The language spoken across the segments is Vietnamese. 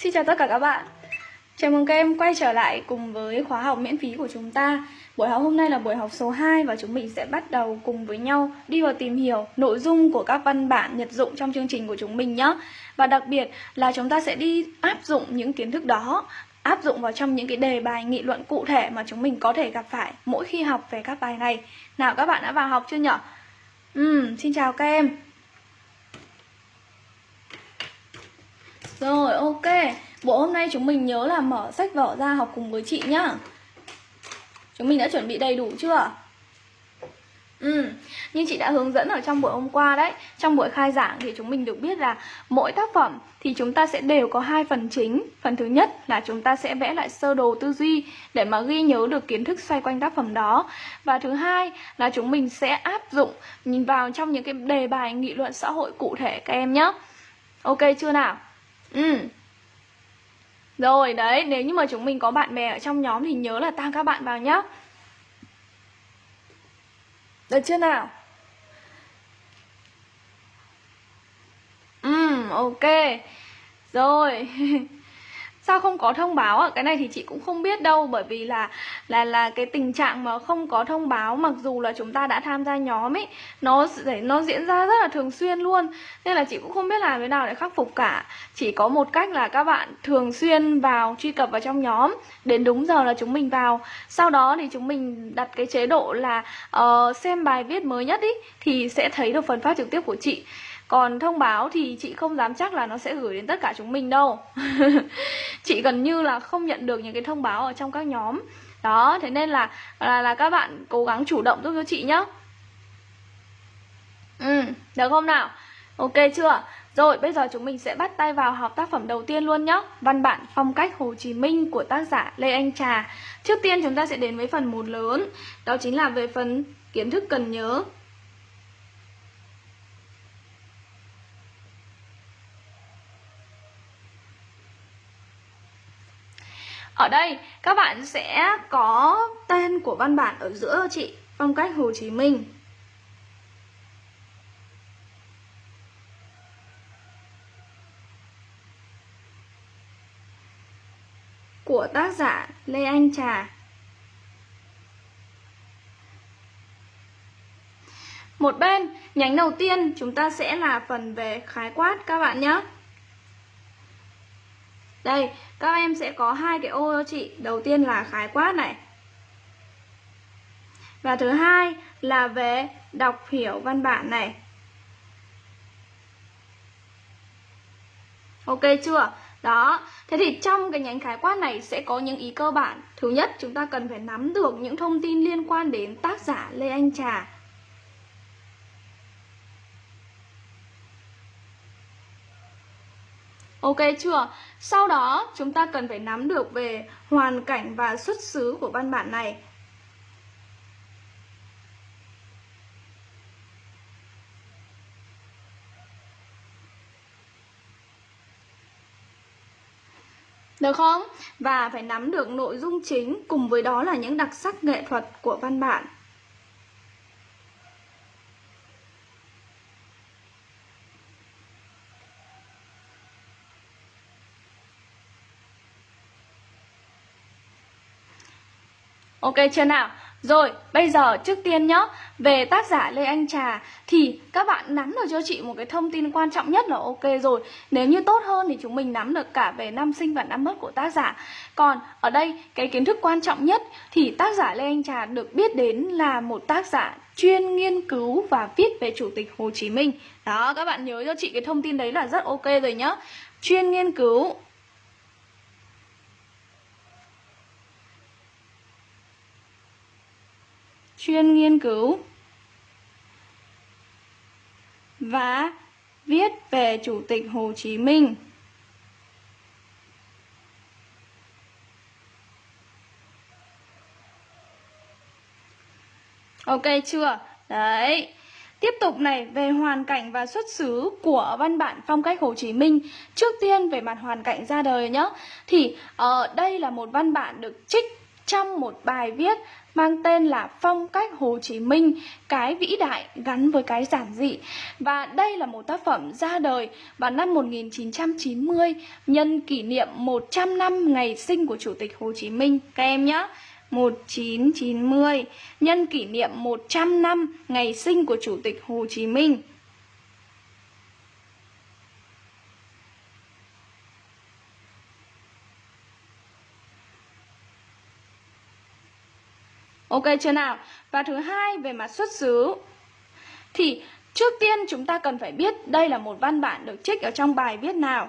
Xin chào tất cả các bạn. Chào mừng các em quay trở lại cùng với khóa học miễn phí của chúng ta. Buổi học hôm nay là buổi học số 2 và chúng mình sẽ bắt đầu cùng với nhau đi vào tìm hiểu nội dung của các văn bản nhật dụng trong chương trình của chúng mình nhé. Và đặc biệt là chúng ta sẽ đi áp dụng những kiến thức đó áp dụng vào trong những cái đề bài nghị luận cụ thể mà chúng mình có thể gặp phải mỗi khi học về các bài này. Nào các bạn đã vào học chưa nhỉ? Ừ, xin chào các em. Rồi ok. Bộ hôm nay chúng mình nhớ là mở sách vở ra học cùng với chị nhá. Chúng mình đã chuẩn bị đầy đủ chưa? Ừ, như chị đã hướng dẫn ở trong buổi hôm qua đấy. Trong buổi khai giảng thì chúng mình được biết là Mỗi tác phẩm thì chúng ta sẽ đều có hai phần chính. Phần thứ nhất là chúng ta sẽ vẽ lại sơ đồ tư duy Để mà ghi nhớ được kiến thức xoay quanh tác phẩm đó. Và thứ hai là chúng mình sẽ áp dụng Nhìn vào trong những cái đề bài nghị luận xã hội cụ thể các em nhé Ok chưa nào? Ừ. Rồi, đấy, Nếu như mà chúng mình có bạn bè ở trong nhóm Thì nhớ là tăng các bạn vào nhá. Được chưa nào? Ừ ok. Rồi. sao không có thông báo ạ? Cái này thì chị cũng không biết đâu bởi vì là là là cái tình trạng mà không có thông báo mặc dù là chúng ta đã tham gia nhóm ấy nó để nó diễn ra rất là thường xuyên luôn. Nên là chị cũng không biết làm thế nào để khắc phục cả. Chỉ có một cách là các bạn thường xuyên vào truy cập vào trong nhóm đến đúng giờ là chúng mình vào. Sau đó thì chúng mình đặt cái chế độ là uh, xem bài viết mới nhất ý thì sẽ thấy được phần phát trực tiếp của chị còn thông báo thì chị không dám chắc là nó sẽ gửi đến tất cả chúng mình đâu. Chị gần như là không nhận được những cái thông báo ở trong các nhóm. Đó, thế nên là là, là các bạn cố gắng chủ động giúp cho chị nhá. Ừ, được không nào? Ok chưa? Rồi, bây giờ chúng mình sẽ bắt tay vào học tác phẩm đầu tiên luôn nhé Văn bản phong cách Hồ Chí Minh của tác giả Lê Anh Trà. Trước tiên chúng ta sẽ đến với phần một lớn. Đó chính là về phần kiến thức cần nhớ. Ở đây các bạn sẽ có tên của văn bản ở giữa chị Phong cách Hồ Chí Minh. Của tác giả Lê Anh Trà. Một bên, nhánh đầu tiên chúng ta sẽ là phần về khái quát các bạn nhé. Đây, các em sẽ có hai cái ô cho chị. Đầu tiên là khái quát này. Và thứ hai là về đọc hiểu văn bản này. Ok chưa? Đó, thế thì trong cái nhánh khái quát này sẽ có những ý cơ bản. Thứ nhất, chúng ta cần phải nắm được những thông tin liên quan đến tác giả Lê Anh Trà. Ok chưa? Sau đó, chúng ta cần phải nắm được về hoàn cảnh và xuất xứ của văn bản này. Được không? Và phải nắm được nội dung chính, cùng với đó là những đặc sắc nghệ thuật của văn bản. Ok chưa nào? Rồi, bây giờ trước tiên nhá, về tác giả Lê Anh Trà thì các bạn nắm được cho chị một cái thông tin quan trọng nhất là ok rồi. Nếu như tốt hơn thì chúng mình nắm được cả về năm sinh và năm mất của tác giả. Còn ở đây cái kiến thức quan trọng nhất thì tác giả Lê Anh Trà được biết đến là một tác giả chuyên nghiên cứu và viết về Chủ tịch Hồ Chí Minh. Đó, các bạn nhớ cho chị cái thông tin đấy là rất ok rồi nhá. Chuyên nghiên cứu chuyên nghiên cứu và viết về Chủ tịch Hồ Chí Minh. Ok chưa? Đấy. Tiếp tục này về hoàn cảnh và xuất xứ của văn bản phong cách Hồ Chí Minh Trước tiên về mặt hoàn cảnh ra đời nhé Thì uh, đây là một văn bản được trích trong một bài viết mang tên là Phong cách Hồ Chí Minh, cái vĩ đại gắn với cái giản dị. Và đây là một tác phẩm ra đời vào năm 1990 nhân kỷ niệm 100 năm ngày sinh của Chủ tịch Hồ Chí Minh các em nhé. 1990 nhân kỷ niệm 100 năm ngày sinh của Chủ tịch Hồ Chí Minh. Ok chưa nào? Và thứ hai về mặt xuất xứ thì trước tiên chúng ta cần phải biết đây là một văn bản được trích ở trong bài viết nào.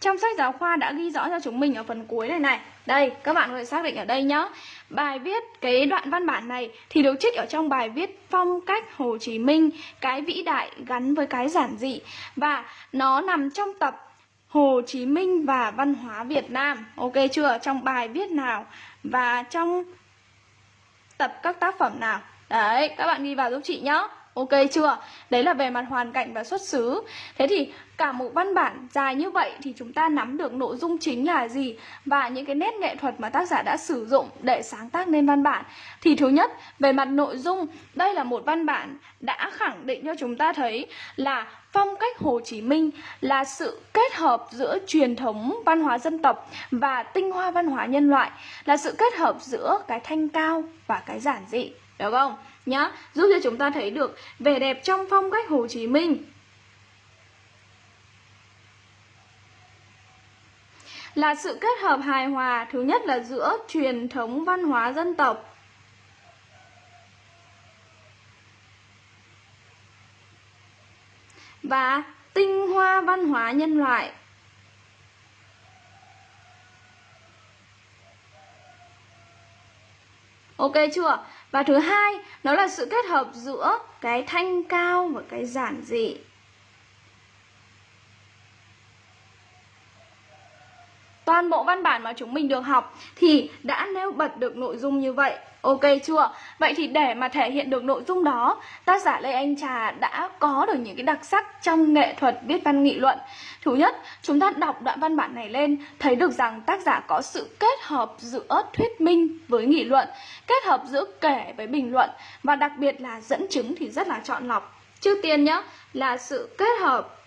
Trong sách giáo khoa đã ghi rõ cho chúng mình ở phần cuối này này. Đây, các bạn có thể xác định ở đây nhá. Bài viết cái đoạn văn bản này thì được trích ở trong bài viết Phong cách Hồ Chí Minh, cái vĩ đại gắn với cái giản dị và nó nằm trong tập Hồ Chí Minh và văn hóa Việt Nam. Ok chưa? Trong bài viết nào và trong tập các tác phẩm nào Đấy, các bạn ghi vào giúp chị nhé Ok chưa? Đấy là về mặt hoàn cảnh và xuất xứ Thế thì cả một văn bản dài như vậy thì chúng ta nắm được nội dung chính là gì và những cái nét nghệ thuật mà tác giả đã sử dụng để sáng tác nên văn bản. Thì thứ nhất, về mặt nội dung, đây là một văn bản đã khẳng định cho chúng ta thấy là phong cách Hồ Chí Minh là sự kết hợp giữa truyền thống văn hóa dân tộc và tinh hoa văn hóa nhân loại, là sự kết hợp giữa cái thanh cao và cái giản dị, được không? Nhá, giúp cho chúng ta thấy được vẻ đẹp trong phong cách Hồ Chí Minh là sự kết hợp hài hòa thứ nhất là giữa truyền thống văn hóa dân tộc và tinh hoa văn hóa nhân loại Ok chưa? Và thứ hai, nó là sự kết hợp giữa cái thanh cao và cái giản dị. Toàn bộ văn bản mà chúng mình được học thì đã nêu bật được nội dung như vậy. Ok chưa? Vậy thì để mà thể hiện được nội dung đó, tác giả Lê Anh Trà đã có được những cái đặc sắc trong nghệ thuật viết văn nghị luận. Thứ nhất, chúng ta đọc đoạn văn bản này lên, thấy được rằng tác giả có sự kết hợp giữa thuyết minh với nghị luận, kết hợp giữa kể với bình luận và đặc biệt là dẫn chứng thì rất là chọn lọc. Trước tiên nhá, là sự kết hợp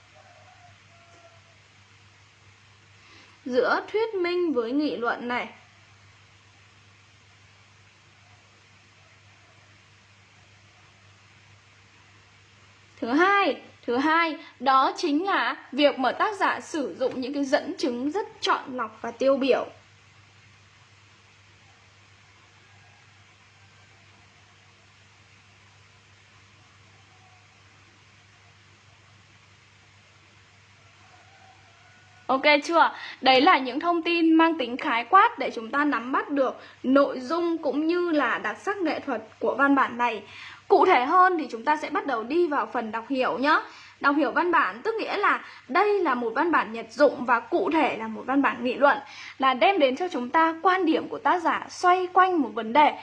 giữa thuyết minh với nghị luận này Thứ hai, thứ hai đó chính là việc mà tác giả sử dụng những cái dẫn chứng rất chọn lọc và tiêu biểu. Ok chưa? Đấy là những thông tin mang tính khái quát để chúng ta nắm bắt được nội dung cũng như là đặc sắc nghệ thuật của văn bản này. Cụ thể hơn thì chúng ta sẽ bắt đầu đi vào phần đọc hiểu nhé. Đọc hiểu văn bản tức nghĩa là đây là một văn bản nhật dụng và cụ thể là một văn bản nghị luận, là đem đến cho chúng ta quan điểm của tác giả xoay quanh một vấn đề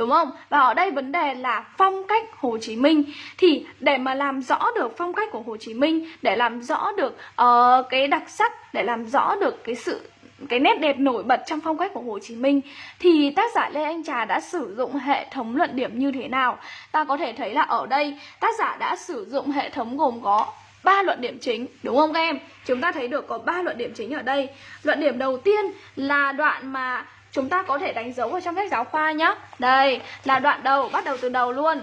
đúng không? Và ở đây vấn đề là phong cách Hồ Chí Minh thì để mà làm rõ được phong cách của Hồ Chí Minh, để làm rõ được uh, cái đặc sắc, để làm rõ được cái sự cái nét đẹp nổi bật trong phong cách của Hồ Chí Minh thì tác giả Lê Anh Trà đã sử dụng hệ thống luận điểm như thế nào? Ta có thể thấy là ở đây tác giả đã sử dụng hệ thống gồm có ba luận điểm chính đúng không các em? Chúng ta thấy được có ba luận điểm chính ở đây. Luận điểm đầu tiên là đoạn mà chúng ta có thể đánh dấu ở trong sách giáo khoa nhé đây, là đoạn đầu, bắt đầu từ đầu luôn.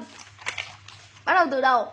Bắt đầu từ đầu.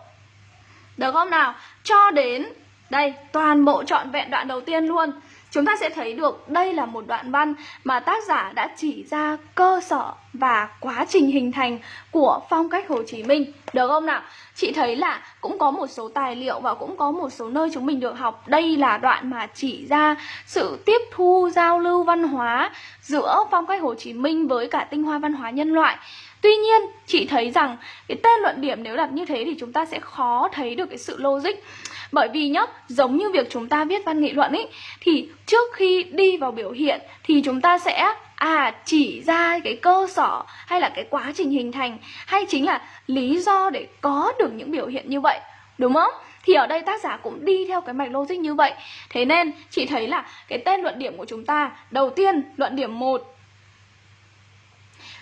Được không nào? Cho đến, đây, toàn bộ trọn vẹn đoạn đầu tiên luôn chúng ta sẽ thấy được đây là một đoạn văn mà tác giả đã chỉ ra cơ sở và quá trình hình thành của phong cách Hồ Chí Minh. Được không nào? Chị thấy là cũng có một số tài liệu và cũng có một số nơi chúng mình được học. Đây là đoạn mà chỉ ra sự tiếp thu giao lưu văn hóa giữa phong cách Hồ Chí Minh với cả tinh hoa văn hóa nhân loại. Tuy nhiên, chị thấy rằng cái tên luận điểm nếu đặt như thế thì chúng ta sẽ khó thấy được cái sự logic. Bởi vì nhá, giống như việc chúng ta viết văn nghị luận ấy thì trước khi đi vào biểu hiện thì chúng ta sẽ à chỉ ra cái cơ sở hay là cái quá trình hình thành hay chính là lý do để có được những biểu hiện như vậy đúng không? Thì ở đây tác giả cũng đi theo cái mạch logic như vậy. Thế nên chị thấy là cái tên luận điểm của chúng ta đầu tiên luận điểm 1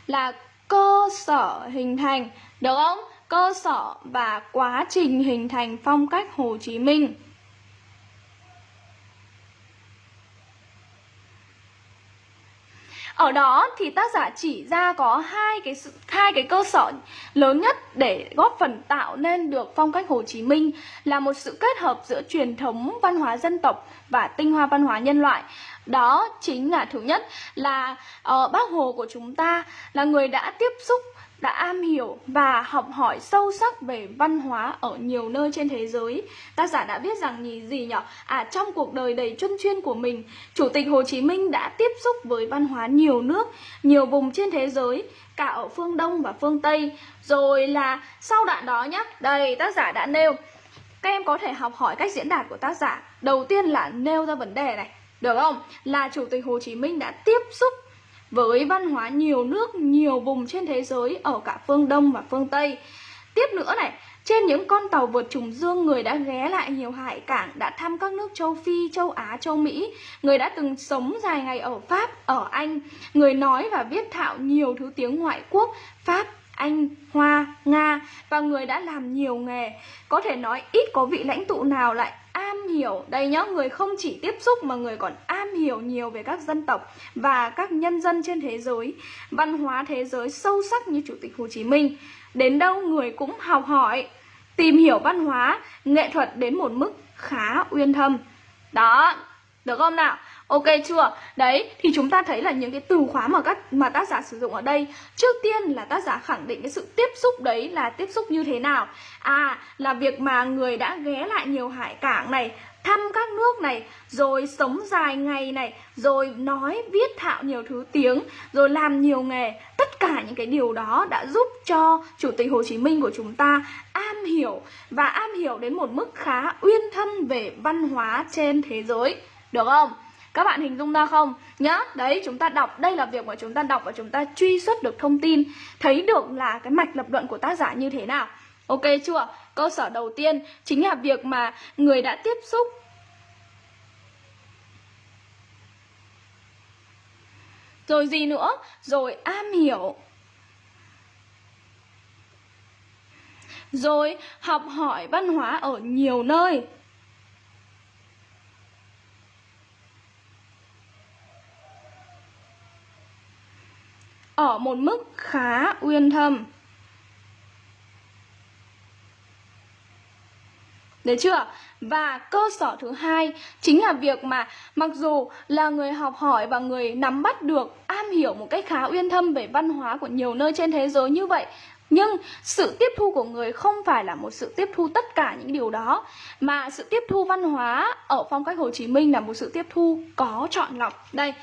là cơ sở hình thành được không? Cơ sở và quá trình hình thành phong cách Hồ Chí Minh. Ở đó thì tác giả chỉ ra có hai cái hai cái cơ sở lớn nhất để góp phần tạo nên được phong cách Hồ Chí Minh là một sự kết hợp giữa truyền thống văn hóa dân tộc và tinh hoa văn hóa nhân loại. Đó chính là thứ nhất là uh, bác Hồ của chúng ta là người đã tiếp xúc đã am hiểu và học hỏi sâu sắc về văn hóa ở nhiều nơi trên thế giới. Tác giả đã viết rằng gì gì nhỉ? À trong cuộc đời đầy chuyên chuyên của mình, Chủ tịch Hồ Chí Minh đã tiếp xúc với văn hóa nhiều nước, nhiều vùng trên thế giới, cả ở phương Đông và phương Tây. Rồi là sau đoạn đó nhá, đây tác giả đã nêu các em có thể học hỏi cách diễn đạt của tác giả. Đầu tiên là nêu ra vấn đề này, được không? Là Chủ tịch Hồ Chí Minh đã tiếp xúc với văn hóa nhiều nước, nhiều vùng trên thế giới ở cả phương Đông và phương Tây. Tiếp nữa này, trên những con tàu vượt trùng dương, người đã ghé lại nhiều hải cảng, đã thăm các nước châu Phi, châu Á, châu Mỹ. Người đã từng sống dài ngày ở Pháp, ở Anh. Người nói và viết thạo nhiều thứ tiếng ngoại quốc, Pháp, anh, Hoa, Nga và người đã làm nhiều nghề. Có thể nói ít có vị lãnh tụ nào lại am hiểu. Đây nhá, người không chỉ tiếp xúc mà người còn am hiểu nhiều về các dân tộc và các nhân dân trên thế giới, văn hóa thế giới sâu sắc như chủ tịch hồ chí minh. Đến đâu người cũng học hỏi, tìm hiểu văn hóa, nghệ thuật đến một mức khá uyên thâm. Đó, được không nào? Ok chưa? Đấy, thì chúng ta thấy là những cái từ khóa mà các mà tác giả sử dụng ở đây Trước tiên là tác giả khẳng định cái sự tiếp xúc đấy là tiếp xúc như thế nào À, là việc mà người đã ghé lại nhiều hải cảng này Thăm các nước này, rồi sống dài ngày này Rồi nói, viết thạo nhiều thứ tiếng Rồi làm nhiều nghề Tất cả những cái điều đó đã giúp cho Chủ tịch Hồ Chí Minh của chúng ta am hiểu Và am hiểu đến một mức khá uyên thâm về văn hóa trên thế giới Được không? Các bạn hình dung ra không? Nhá, đấy chúng ta đọc, đây là việc mà chúng ta đọc và chúng ta truy xuất được thông tin Thấy được là cái mạch lập luận của tác giả như thế nào Ok chưa? Cơ sở đầu tiên chính là việc mà người đã tiếp xúc Rồi gì nữa? Rồi am hiểu Rồi học hỏi văn hóa ở nhiều nơi ở một mức khá uyên thâm. Được chưa? Và cơ sở thứ hai chính là việc mà mặc dù là người học hỏi và người nắm bắt được, am hiểu một cách khá uyên thâm về văn hóa của nhiều nơi trên thế giới như vậy nhưng sự tiếp thu của người không phải là một sự tiếp thu tất cả những điều đó Mà sự tiếp thu văn hóa ở phong cách Hồ Chí Minh là một sự tiếp thu có chọn lọc Đây,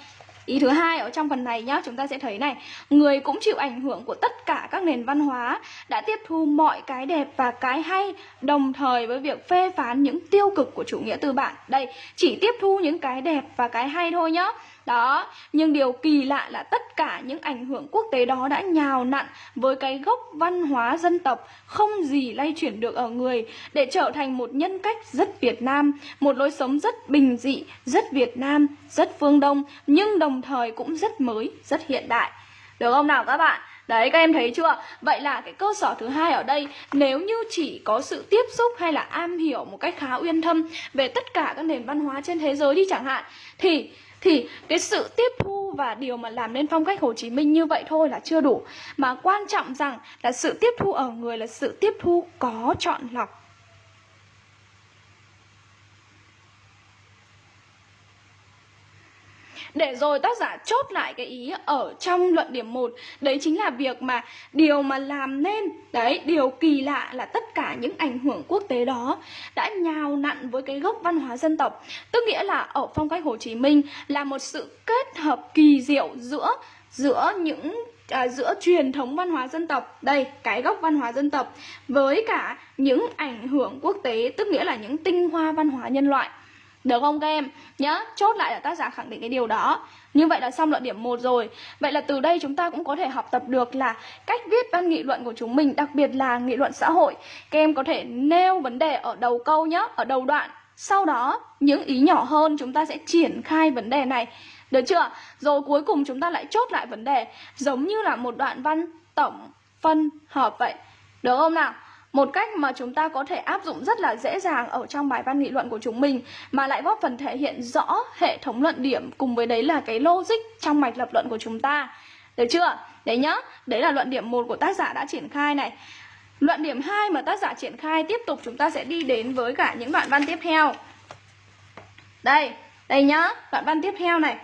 Ý thứ hai ở trong phần này nhá, chúng ta sẽ thấy này, người cũng chịu ảnh hưởng của tất cả các nền văn hóa, đã tiếp thu mọi cái đẹp và cái hay, đồng thời với việc phê phán những tiêu cực của chủ nghĩa tư bản. Đây, chỉ tiếp thu những cái đẹp và cái hay thôi nhá. Đó, nhưng điều kỳ lạ là tất cả những ảnh hưởng quốc tế đó đã nhào nặn với cái gốc văn hóa dân tộc không gì lay chuyển được ở người để trở thành một nhân cách rất Việt Nam, một lối sống rất bình dị, rất Việt Nam, rất phương Đông nhưng đồng thời cũng rất mới, rất hiện đại. Được không nào các bạn? Đấy các em thấy chưa? Vậy là cái cơ sở thứ hai ở đây Nếu như chỉ có sự tiếp xúc hay là am hiểu một cách khá uyên thâm Về tất cả các nền văn hóa trên thế giới đi chẳng hạn Thì thì cái sự tiếp thu và điều mà làm nên phong cách Hồ Chí Minh như vậy thôi là chưa đủ. Mà quan trọng rằng là sự tiếp thu ở người là sự tiếp thu có chọn lọc. Để rồi tác giả chốt lại cái ý ở trong luận điểm 1 Đấy chính là việc mà điều mà làm nên Đấy, điều kỳ lạ là tất cả những ảnh hưởng quốc tế đó Đã nhào nặn với cái gốc văn hóa dân tộc. Tức nghĩa là ở phong cách Hồ Chí Minh Là một sự kết hợp kỳ diệu giữa giữa những à, giữa truyền thống văn hóa dân tộc đây cái gốc văn hóa dân tộc với cả những ảnh hưởng quốc tế tức nghĩa là những tinh hoa văn hóa nhân loại được không các em? Nhá, chốt lại là tác giả khẳng định cái điều đó Như vậy là xong luận điểm 1 rồi Vậy là từ đây chúng ta cũng có thể học tập được là Cách viết văn nghị luận của chúng mình Đặc biệt là nghị luận xã hội Các em có thể nêu vấn đề ở đầu câu nhá Ở đầu đoạn Sau đó những ý nhỏ hơn chúng ta sẽ triển khai vấn đề này Được chưa? Rồi cuối cùng chúng ta lại chốt lại vấn đề giống như là một đoạn văn tổng phân hợp vậy. Được không nào? Một cách mà chúng ta có thể áp dụng rất là dễ dàng ở trong bài văn nghị luận của chúng mình mà lại góp phần thể hiện rõ hệ thống luận điểm cùng với đấy là cái logic trong mạch lập luận của chúng ta. Được chưa? Đấy nhá, đấy là luận điểm một của tác giả đã triển khai này. Luận điểm 2 mà tác giả triển khai tiếp tục chúng ta sẽ đi đến với cả những đoạn văn tiếp theo. Đây, đây nhá, đoạn văn tiếp theo này.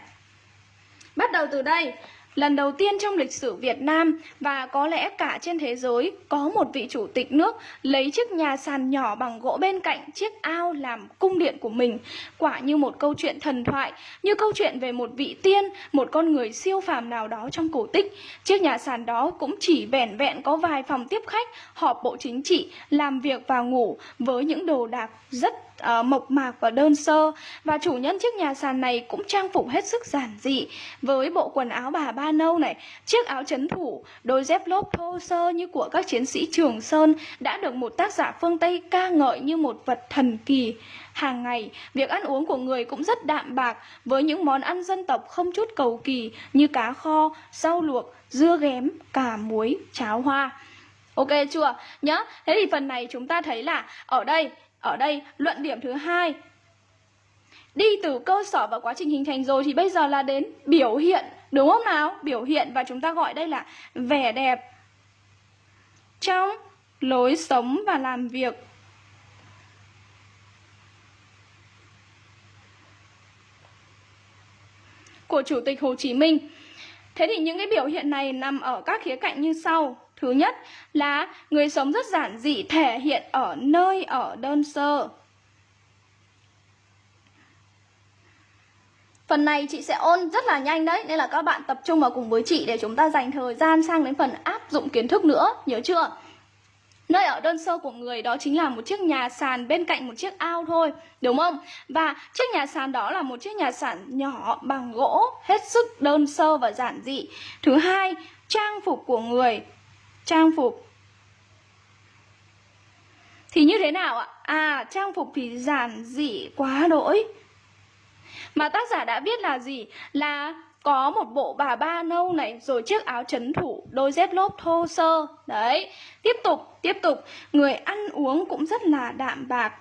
Bắt đầu từ đây, Lần đầu tiên trong lịch sử Việt Nam và có lẽ cả trên thế giới có một vị chủ tịch nước lấy chiếc nhà sàn nhỏ bằng gỗ bên cạnh chiếc ao làm cung điện của mình. Quả như một câu chuyện thần thoại, như câu chuyện về một vị tiên, một con người siêu phàm nào đó trong cổ tích. Chiếc nhà sàn đó cũng chỉ vẻn vẹn có vài phòng tiếp khách, họp bộ chính trị, làm việc và ngủ với những đồ đạc rất uh, mộc mạc và đơn sơ và chủ nhân chiếc nhà sàn này cũng trang phục hết sức giản dị với bộ quần áo bà ba nâu này chiếc áo chấn thủ đôi dép lốp thô sơ như của các chiến sĩ trường sơn đã được một tác giả phương tây ca ngợi như một vật thần kỳ hàng ngày việc ăn uống của người cũng rất đạm bạc với những món ăn dân tộc không chút cầu kỳ như cá kho rau luộc dưa ghém cà muối cháo hoa Ok chưa? Nhá. Thế thì phần này chúng ta thấy là ở đây ở đây, luận điểm thứ hai. Đi từ cơ sở và quá trình hình thành rồi thì bây giờ là đến biểu hiện, Đúng không nào? Biểu hiện và chúng ta gọi đây là vẻ đẹp Trong lối sống và làm việc. Của Chủ tịch Hồ Chí Minh. Thế thì những cái biểu hiện này nằm ở các khía cạnh như sau. Thứ nhất là người sống rất giản dị thể hiện ở nơi ở đơn sơ. Phần này chị sẽ ôn rất là nhanh đấy Nên là các bạn tập trung vào cùng với chị Để chúng ta dành thời gian sang đến phần áp dụng kiến thức nữa Nhớ chưa? Nơi ở đơn sơ của người đó chính là một chiếc nhà sàn bên cạnh một chiếc ao thôi Đúng không? Và chiếc nhà sàn đó là một chiếc nhà sàn nhỏ bằng gỗ Hết sức đơn sơ và giản dị Thứ hai, trang phục của người trang phục. Thì như thế nào ạ? À, trang phục thì giản dị quá đỗi. Mà tác giả đã viết là gì? Là có một bộ bà ba nâu này Rồi chiếc áo chấn thủ, đôi dép lốp thô sơ. Đấy, tiếp tục, tiếp tục. Người ăn uống cũng rất là đạm bạc.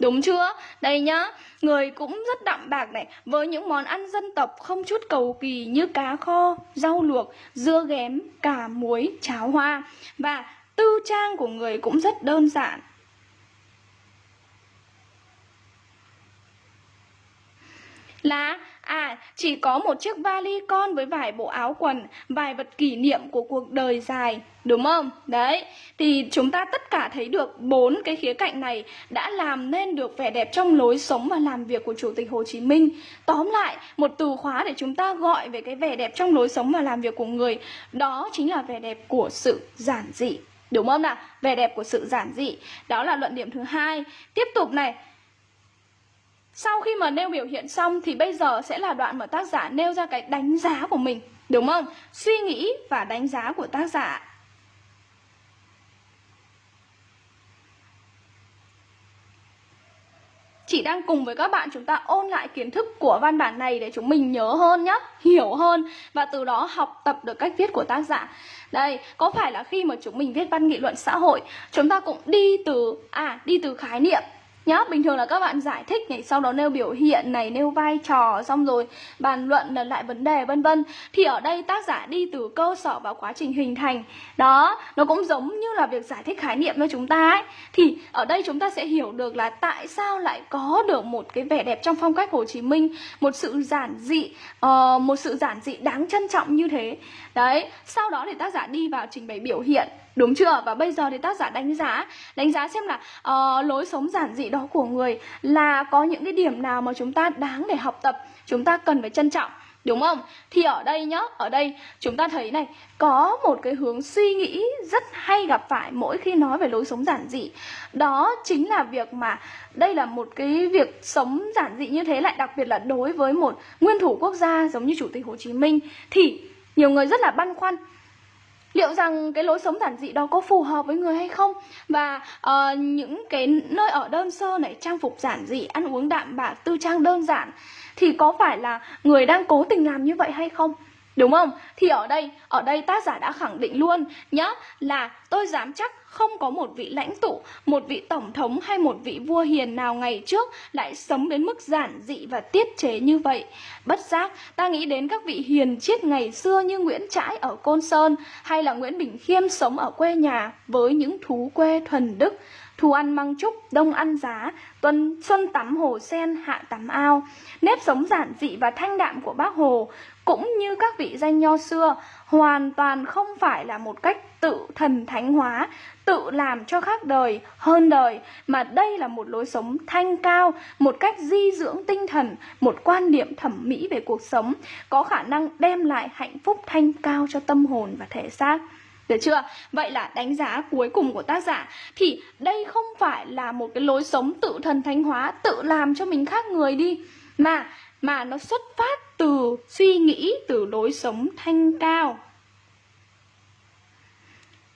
Đúng chưa? Đây nhá, người cũng rất đậm bạc này Với những món ăn dân tộc không chút cầu kỳ như cá kho, rau luộc, dưa ghém, cà muối, cháo hoa Và tư trang của người cũng rất đơn giản Là À, chỉ có một chiếc vali con với vài bộ áo quần, vài vật kỷ niệm của cuộc đời dài, đúng không? Đấy, thì chúng ta tất cả thấy được bốn cái khía cạnh này đã làm nên được vẻ đẹp trong lối sống và làm việc của Chủ tịch Hồ Chí Minh. Tóm lại, một từ khóa để chúng ta gọi về cái vẻ đẹp trong lối sống và làm việc của người, đó chính là vẻ đẹp của sự giản dị. Đúng không nào? Vẻ đẹp của sự giản dị. Đó là luận điểm thứ hai. Tiếp tục này, sau khi mà nêu biểu hiện xong thì bây giờ sẽ là đoạn mà tác giả nêu ra cái đánh giá của mình Đúng không? Suy nghĩ và đánh giá của tác giả chị đang cùng với các bạn chúng ta ôn lại kiến thức của văn bản này để chúng mình nhớ hơn nhé, hiểu hơn và từ đó học tập được cách viết của tác giả. Đây, có phải là khi mà chúng mình viết văn nghị luận xã hội, chúng ta cũng đi từ à đi từ khái niệm nhá bình thường là các bạn giải thích này sau đó nêu biểu hiện này nêu vai trò xong rồi bàn luận lần lại vấn đề vân vân. Thì ở đây tác giả đi từ cơ sở vào quá trình hình thành. Đó nó cũng giống như là việc giải thích khái niệm cho chúng ta ấy. Thì ở đây chúng ta sẽ hiểu được là tại sao lại có được một cái vẻ đẹp trong phong cách Hồ Chí Minh một sự giản dị uh, một sự giản dị đáng trân trọng như thế. Đấy sau đó thì tác giả đi vào trình bày biểu hiện. Đúng chưa? Và bây giờ thì tác giả đánh giá Đánh giá xem là uh, lối sống giản dị đó của người Là có những cái điểm nào mà chúng ta đáng để học tập Chúng ta cần phải trân trọng Đúng không? Thì ở đây nhá, ở đây chúng ta thấy này Có một cái hướng suy nghĩ rất hay gặp phải mỗi khi nói về lối sống giản dị Đó chính là việc mà Đây là một cái việc sống giản dị như thế lại đặc biệt là đối với một nguyên thủ quốc gia giống như Chủ tịch Hồ Chí Minh Thì nhiều người rất là băn khoăn liệu rằng cái lối sống giản dị đó có phù hợp với người hay không? Và uh, những cái nơi ở đơn sơ này trang phục giản dị ăn uống đạm bạc tư trang đơn giản thì có phải là người đang cố tình làm như vậy hay không? Đúng không? Thì ở đây, ở đây tác giả đã khẳng định luôn nhá là tôi dám chắc không có một vị lãnh tụ, một vị tổng thống hay một vị vua hiền nào ngày trước lại sống đến mức giản dị và tiết chế như vậy. Bất giác, ta nghĩ đến các vị hiền triết ngày xưa như Nguyễn Trãi ở Côn Sơn hay là Nguyễn Bình Khiêm sống ở quê nhà với những thú quê thuần đức, thu ăn măng trúc, đông ăn giá, tuần xuân tắm hồ sen, hạ tắm ao. Nếp sống giản dị và thanh đạm của bác Hồ cũng như các vị danh nho xưa, hoàn toàn không phải là một cách tự thần thánh hóa, tự làm cho khác đời, hơn đời, mà đây là một lối sống thanh cao, một cách di dưỡng tinh thần, một quan niệm thẩm mỹ về cuộc sống, có khả năng đem lại hạnh phúc thanh cao cho tâm hồn và thể xác được chưa? Vậy là đánh giá cuối cùng của tác giả, Thì đây không phải là một cái lối sống tự thần thánh hóa, Tự làm cho mình khác người đi, Mà mà nó xuất phát từ suy nghĩ từ lối sống thanh cao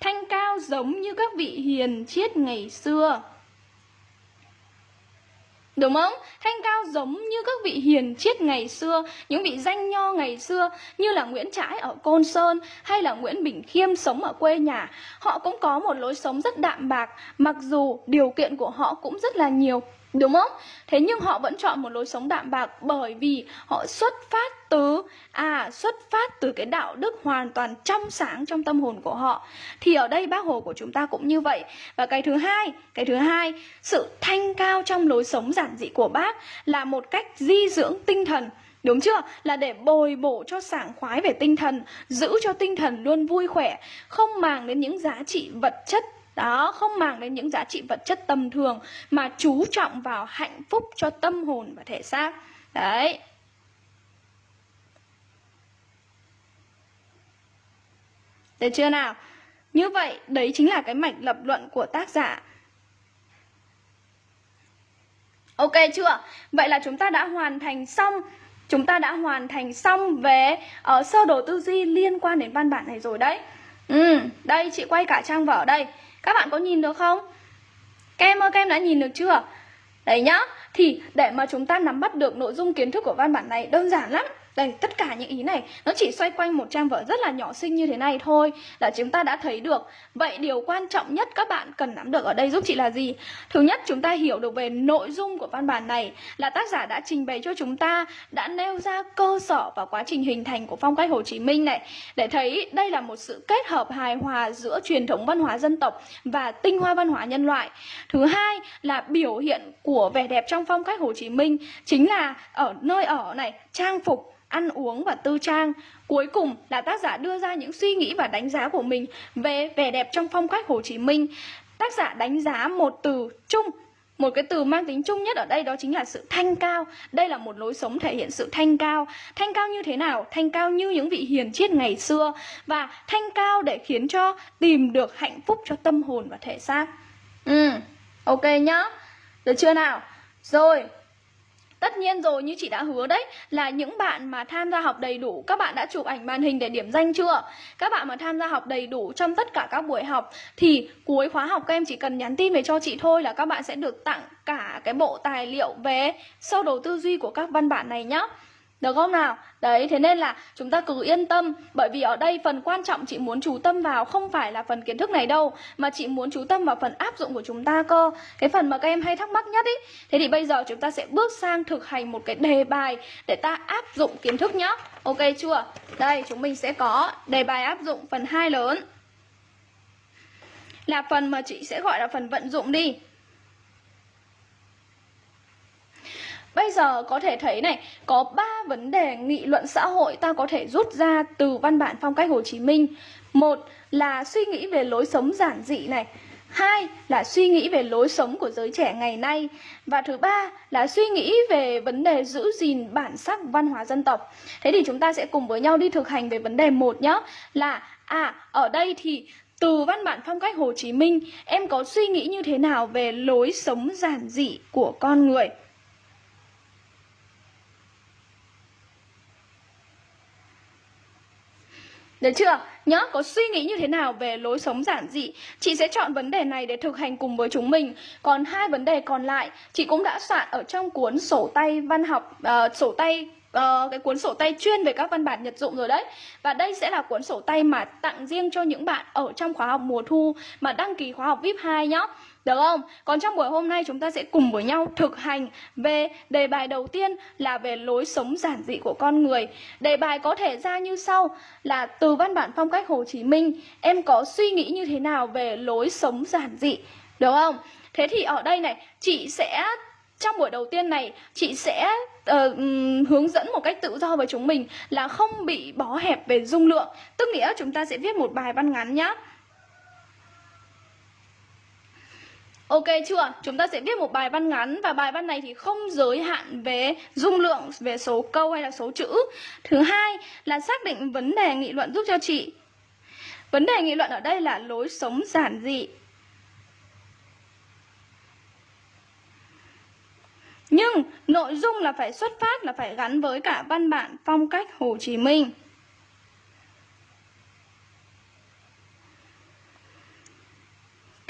thanh cao giống như các vị hiền triết ngày xưa Đúng không? Thanh cao giống như các vị hiền triết ngày xưa, những vị danh nho ngày xưa như là Nguyễn Trãi ở Côn Sơn hay là Nguyễn Bình Khiêm sống ở quê nhà. Họ cũng có một lối sống rất đạm bạc, mặc dù điều kiện của họ cũng rất là nhiều Đúng không? Thế nhưng họ vẫn chọn một lối sống đạm bạc bởi vì họ xuất phát từ à xuất phát từ cái đạo đức hoàn toàn trong sáng trong tâm hồn của họ. Thì ở đây bác Hồ của chúng ta cũng như vậy. Và cái thứ hai, cái thứ hai, sự thanh cao trong lối sống giản dị của bác là một cách di dưỡng tinh thần. Đúng chưa? Là để bồi bổ cho sảng khoái về tinh thần, giữ cho tinh thần luôn vui khỏe, không màng đến những giá trị vật chất đó không mang đến những giá trị vật chất tầm thường mà chú trọng vào hạnh phúc cho tâm hồn và thể xác. Đấy. Được chưa nào? Như vậy đấy chính là cái mạch lập luận của tác giả. Ok chưa? Vậy là chúng ta đã hoàn thành xong. Chúng ta đã hoàn thành xong về uh, sơ đồ tư duy liên quan đến văn bản này rồi đấy. Ừ, đây chị quay cả trang vở đây các bạn có nhìn được không? Các em ơi, các em đã nhìn được chưa? Đấy nhá, thì để mà chúng ta nắm bắt được nội dung kiến thức của văn bản này đơn giản lắm đây, tất cả những ý này nó chỉ xoay quanh một trang vở rất là nhỏ xinh như thế này thôi là chúng ta đã thấy được. Vậy điều quan trọng nhất các bạn cần nắm được ở đây giúp chị là gì? Thứ nhất, chúng ta hiểu được về nội dung của văn bản này là tác giả đã trình bày cho chúng ta đã nêu ra cơ sở và quá trình hình thành của phong cách Hồ Chí Minh này để thấy đây là một sự kết hợp hài hòa giữa truyền thống văn hóa dân tộc và tinh hoa văn hóa nhân loại. Thứ hai là biểu hiện của vẻ đẹp trong phong cách Hồ Chí Minh chính là ở nơi ở này, trang phục ăn uống và tư trang. Cuối cùng là tác giả đưa ra những suy nghĩ và đánh giá của mình về vẻ đẹp trong phong cách Hồ Chí Minh. Tác giả đánh giá một từ chung một cái từ mang tính chung nhất ở đây đó chính là sự thanh cao Đây là một lối sống thể hiện sự thanh cao Thanh cao như thế nào? Thanh cao như những vị hiền triết ngày xưa Và thanh cao để khiến cho tìm được hạnh phúc cho tâm hồn và thể xác Ừ, ok nhá Được chưa nào? Rồi, Tất nhiên rồi, như chị đã hứa đấy, là những bạn mà tham gia học đầy đủ, các bạn đã chụp ảnh màn hình để điểm danh chưa? Các bạn mà tham gia học đầy đủ trong tất cả các buổi học, thì cuối khóa học các em chỉ cần nhắn tin về cho chị thôi là các bạn sẽ được tặng cả cái bộ tài liệu về sơ đồ tư duy của các văn bản này nhé. Được không nào? Đấy, thế nên là chúng ta cứ yên tâm Bởi vì ở đây phần quan trọng chị muốn chú tâm vào Không phải là phần kiến thức này đâu Mà chị muốn chú tâm vào phần áp dụng của chúng ta cơ Cái phần mà các em hay thắc mắc nhất ý Thế thì bây giờ chúng ta sẽ bước sang thực hành một cái đề bài Để ta áp dụng kiến thức nhá Ok chưa? Đây, chúng mình sẽ có đề bài áp dụng phần 2 lớn Là phần mà chị sẽ gọi là phần vận dụng đi Bây giờ có thể thấy này, có ba vấn đề nghị luận xã hội ta có thể rút ra từ văn bản phong cách Hồ Chí Minh. Một là suy nghĩ về lối sống giản dị này. Hai là suy nghĩ về lối sống của giới trẻ ngày nay Và thứ ba là suy nghĩ về vấn đề giữ gìn bản sắc văn hóa dân tộc Thế thì chúng ta sẽ cùng với nhau đi thực hành về vấn đề một nhé Là à ở đây thì từ văn bản phong cách Hồ Chí Minh Em có suy nghĩ như thế nào về lối sống giản dị của con người Được chưa? Nhớ, có suy nghĩ như thế nào về lối sống giản dị Chị sẽ chọn vấn đề này để thực hành cùng với chúng mình. Còn hai vấn đề còn lại Chị cũng đã soạn ở trong cuốn sổ tay văn học uh, Sổ tay uh, cái cuốn sổ tay chuyên về các văn bản nhật dụng rồi đấy. Và đây sẽ là cuốn sổ tay mà tặng riêng cho những bạn ở trong khóa học mùa thu Mà đăng ký khóa học VIP 2 nhé được không? Còn trong buổi hôm nay chúng ta sẽ cùng với nhau thực hành về đề bài đầu tiên là về lối sống giản dị của con người. Đề bài có thể ra như sau là từ văn bản phong cách Hồ Chí Minh, em có suy nghĩ như thế nào về lối sống giản dị? Được không? Thế thì ở đây này, chị sẽ trong buổi đầu tiên này chị sẽ uh, hướng dẫn một cách tự do với chúng mình là không bị bó hẹp về dung lượng tức nghĩa chúng ta sẽ viết một bài văn ngắn nhá Ok chưa? Chúng ta sẽ viết một bài văn ngắn và bài văn này thì không giới hạn về dung lượng, về số câu hay là số chữ. Thứ hai là xác định vấn đề nghị luận giúp cho chị. Vấn đề nghị luận ở đây là lối sống giản dị. Nhưng nội dung là phải xuất phát là phải gắn với cả văn bản phong cách Hồ Chí Minh.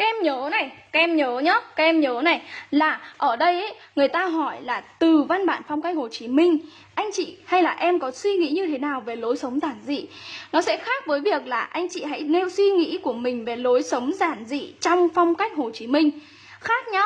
Các em nhớ này, các em nhớ nhá, các em nhớ này. Là ở đây ấy, người ta hỏi là từ văn bản phong cách Hồ Chí Minh anh chị hay là em có suy nghĩ như thế nào về lối sống giản dị? Nó sẽ khác với việc là anh chị hãy nêu suy nghĩ của mình về lối sống giản dị trong phong cách Hồ Chí Minh. Khác nhá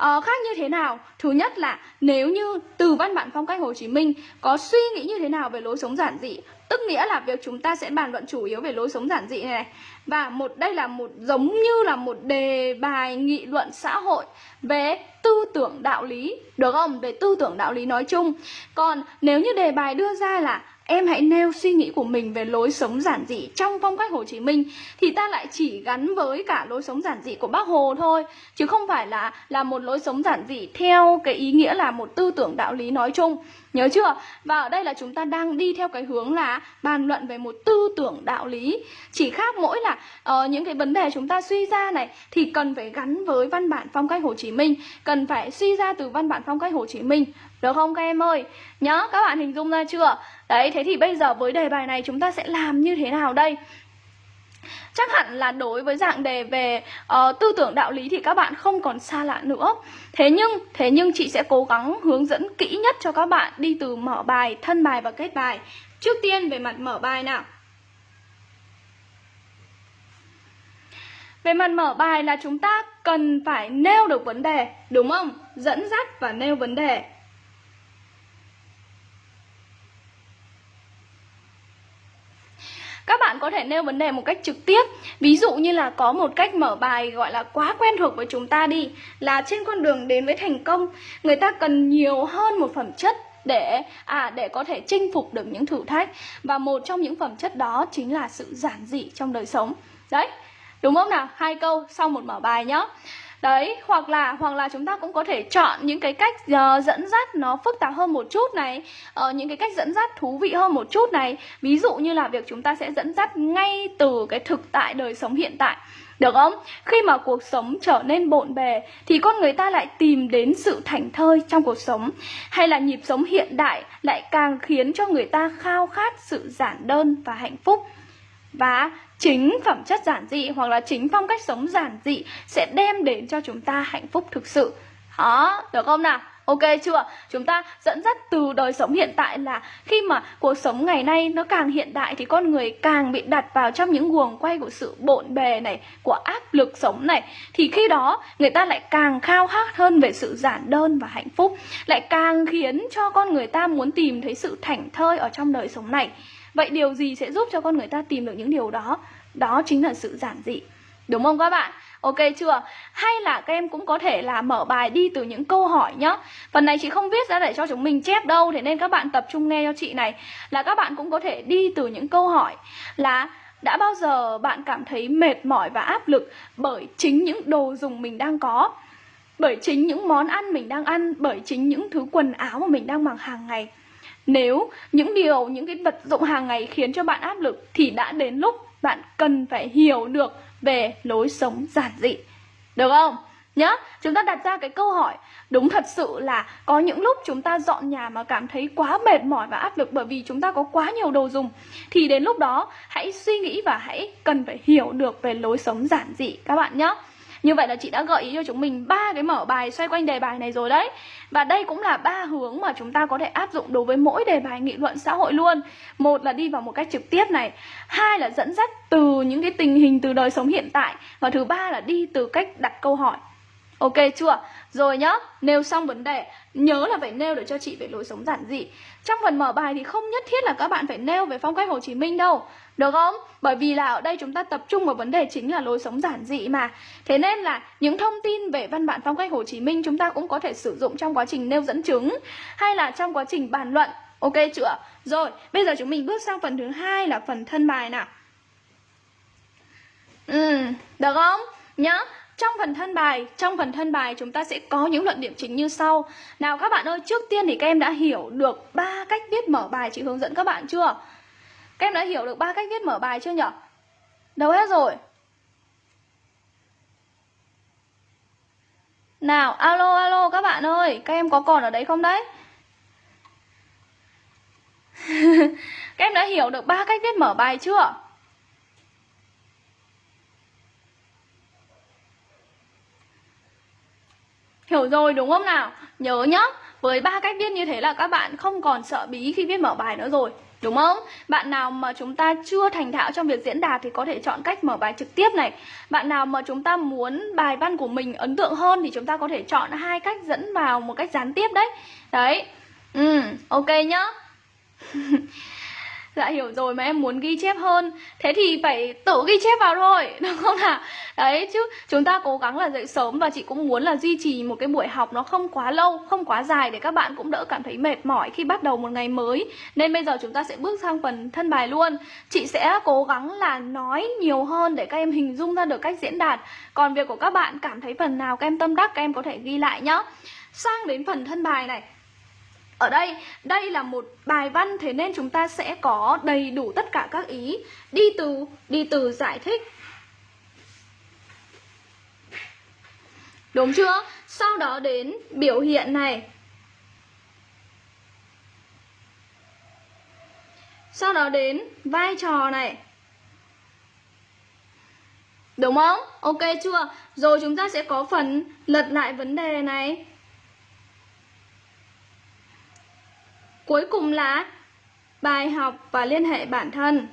uh, khác như thế nào? Thứ nhất là nếu như từ văn bản phong cách Hồ Chí Minh có suy nghĩ như thế nào về lối sống giản dị tức nghĩa là việc chúng ta sẽ bàn luận chủ yếu về lối sống giản dị này, này. Và một đây là một giống như là một đề bài nghị luận xã hội về tư tưởng đạo lý được không? Về tư tưởng đạo lý nói chung. Còn nếu như đề bài đưa ra là em hãy nêu suy nghĩ của mình về lối sống giản dị trong phong cách Hồ Chí Minh, thì ta lại chỉ gắn với cả lối sống giản dị của Bác Hồ thôi, chứ không phải là là một lối sống giản dị theo cái ý nghĩa là một tư tưởng đạo lý nói chung. Nhớ chưa? Và ở đây là chúng ta đang đi theo cái hướng là bàn luận về một tư tưởng đạo lý Chỉ khác mỗi là uh, những cái vấn đề chúng ta suy ra này Thì cần phải gắn với văn bản phong cách Hồ Chí Minh Cần phải suy ra từ văn bản phong cách Hồ Chí Minh Được không các em ơi? Nhớ các bạn hình dung ra chưa? Đấy, thế thì bây giờ với đề bài này chúng ta sẽ làm như thế nào đây? Chắc hẳn là đối với dạng đề về uh, tư tưởng đạo lý thì các bạn không còn xa lạ nữa. Thế nhưng, thế nhưng chị sẽ cố gắng hướng dẫn kỹ nhất cho các bạn đi từ mở bài, thân bài và kết bài. Trước tiên về mặt mở bài nào. Về mặt mở bài là chúng ta cần phải nêu được vấn đề, đúng không? Dẫn dắt và nêu vấn đề. Các bạn có thể nêu vấn đề một cách trực tiếp. Ví dụ như là có một cách mở bài gọi là quá quen thuộc với chúng ta đi, Là trên con đường đến với thành công, Người ta cần nhiều hơn một phẩm chất để à để có thể chinh phục được những thử thách. Và một trong những phẩm chất đó chính là sự giản dị trong đời sống. Đấy, đúng không nào? Hai câu sau một mở bài nhá đấy hoặc là hoặc là chúng ta cũng có thể chọn những cái cách uh, dẫn dắt nó phức tạp hơn một chút này uh, những cái cách dẫn dắt thú vị hơn một chút này ví dụ như là việc chúng ta sẽ dẫn dắt ngay từ cái thực tại đời sống hiện tại được không? Khi mà cuộc sống trở nên bộn bề thì con người ta lại tìm đến sự thảnh thơi trong cuộc sống hay là nhịp sống hiện đại lại càng khiến cho người ta khao khát sự giản đơn và hạnh phúc. Và chính phẩm chất giản dị hoặc là chính phong cách sống giản dị sẽ đem đến cho chúng ta hạnh phúc thực sự đó được không nào Ok chưa? Chúng ta dẫn dắt từ đời sống hiện tại là khi mà cuộc sống ngày nay nó càng hiện đại thì con người càng bị đặt vào trong những guồng quay của sự bộn bề này, của áp lực sống này thì khi đó người ta lại càng khao khát hơn về sự giản đơn và hạnh phúc, lại càng khiến cho con người ta muốn tìm thấy sự thảnh thơi ở trong đời sống này. Vậy điều gì sẽ giúp cho con người ta tìm được những điều đó? Đó chính là sự giản dị. Đúng không các bạn? Ok chưa? Hay là các em cũng có thể là mở bài đi từ những câu hỏi nhá Phần này chị không viết ra để cho chúng mình chép đâu, Thế nên các bạn tập trung nghe cho chị này Là các bạn cũng có thể đi từ những câu hỏi Là, đã bao giờ bạn cảm thấy mệt mỏi và áp lực Bởi chính những đồ dùng mình đang có Bởi chính những món ăn mình đang ăn Bởi chính những thứ quần áo mà mình đang mặc hàng ngày nếu những điều, những cái vật dụng hàng ngày khiến cho bạn áp lực thì đã đến lúc bạn cần phải hiểu được về lối sống giản dị. Được không? nhá chúng ta đặt ra cái câu hỏi đúng thật sự là có những lúc chúng ta dọn nhà mà cảm thấy quá mệt mỏi và áp lực bởi vì chúng ta có quá nhiều đồ dùng thì đến lúc đó hãy suy nghĩ và hãy cần phải hiểu được về lối sống giản dị các bạn nhé như vậy là chị đã gợi ý cho chúng mình ba cái mở bài xoay quanh đề bài này rồi đấy. Và đây cũng là ba hướng mà chúng ta có thể áp dụng đối với mỗi đề bài nghị luận xã hội luôn. Một là đi vào một cách trực tiếp này Hai là dẫn dắt từ những cái tình hình từ đời sống hiện tại Và thứ ba là đi từ cách đặt câu hỏi. Ok chưa? Rồi nhá, nêu xong vấn đề Nhớ là phải nêu để cho chị về lối sống giản dị. Trong phần mở bài thì không nhất thiết là các bạn phải nêu về phong cách Hồ Chí Minh đâu. Được không? Bởi vì là ở đây chúng ta tập trung vào vấn đề chính là lối sống giản dị mà Thế nên là những thông tin về văn bản phong cách Hồ Chí Minh Chúng ta cũng có thể sử dụng trong quá trình nêu dẫn chứng Hay là trong quá trình bàn luận Ok chưa? Rồi, bây giờ chúng mình bước sang phần thứ hai là phần thân bài nào Ừ, được không? Nhá, trong phần thân bài, trong phần thân bài chúng ta sẽ có những luận điểm chính như sau. Nào các bạn ơi, trước tiên thì các em đã hiểu được ba cách viết mở bài chị hướng dẫn các bạn chưa? Các em đã hiểu được ba cách viết mở bài chưa nhỉ? Đâu hết rồi? Nào, alo alo các bạn ơi, các em có còn ở đấy không đấy? các em đã hiểu được ba cách viết mở bài chưa? Hiểu rồi đúng không nào? Nhớ nhá, với ba cách viết như thế là các bạn không còn sợ bí khi viết mở bài nữa rồi Đúng không? Bạn nào mà chúng ta chưa thành thạo trong việc diễn đạt thì có thể chọn cách mở bài trực tiếp này. Bạn nào mà chúng ta muốn bài văn của mình ấn tượng hơn thì chúng ta có thể chọn hai cách dẫn vào một cách gián tiếp đấy. Đấy. Ừ, ok nhá. Dạ hiểu rồi mà em muốn ghi chép hơn. Thế thì phải tự ghi chép vào thôi Đúng không nào? Đấy chứ chúng ta cố gắng là dậy sớm Và chị cũng muốn là duy trì một cái buổi học Nó không quá lâu, không quá dài Để các bạn cũng đỡ cảm thấy mệt mỏi khi bắt đầu một ngày mới. Nên bây giờ chúng ta sẽ bước sang phần thân bài luôn. Chị sẽ cố gắng là nói nhiều hơn Để các em hình dung ra được cách diễn đạt. Còn việc của các bạn cảm thấy phần nào các em tâm đắc Các em có thể ghi lại nhá. Sang đến phần thân bài này ở đây, đây là một bài văn thế nên chúng ta sẽ có đầy đủ tất cả các ý đi từ đi từ giải thích. Đúng chưa? Sau đó đến biểu hiện này. Sau đó đến vai trò này. Đúng không? Ok chưa? Rồi chúng ta sẽ có phần lật lại vấn đề này. Cuối cùng là bài học và liên hệ bản thân.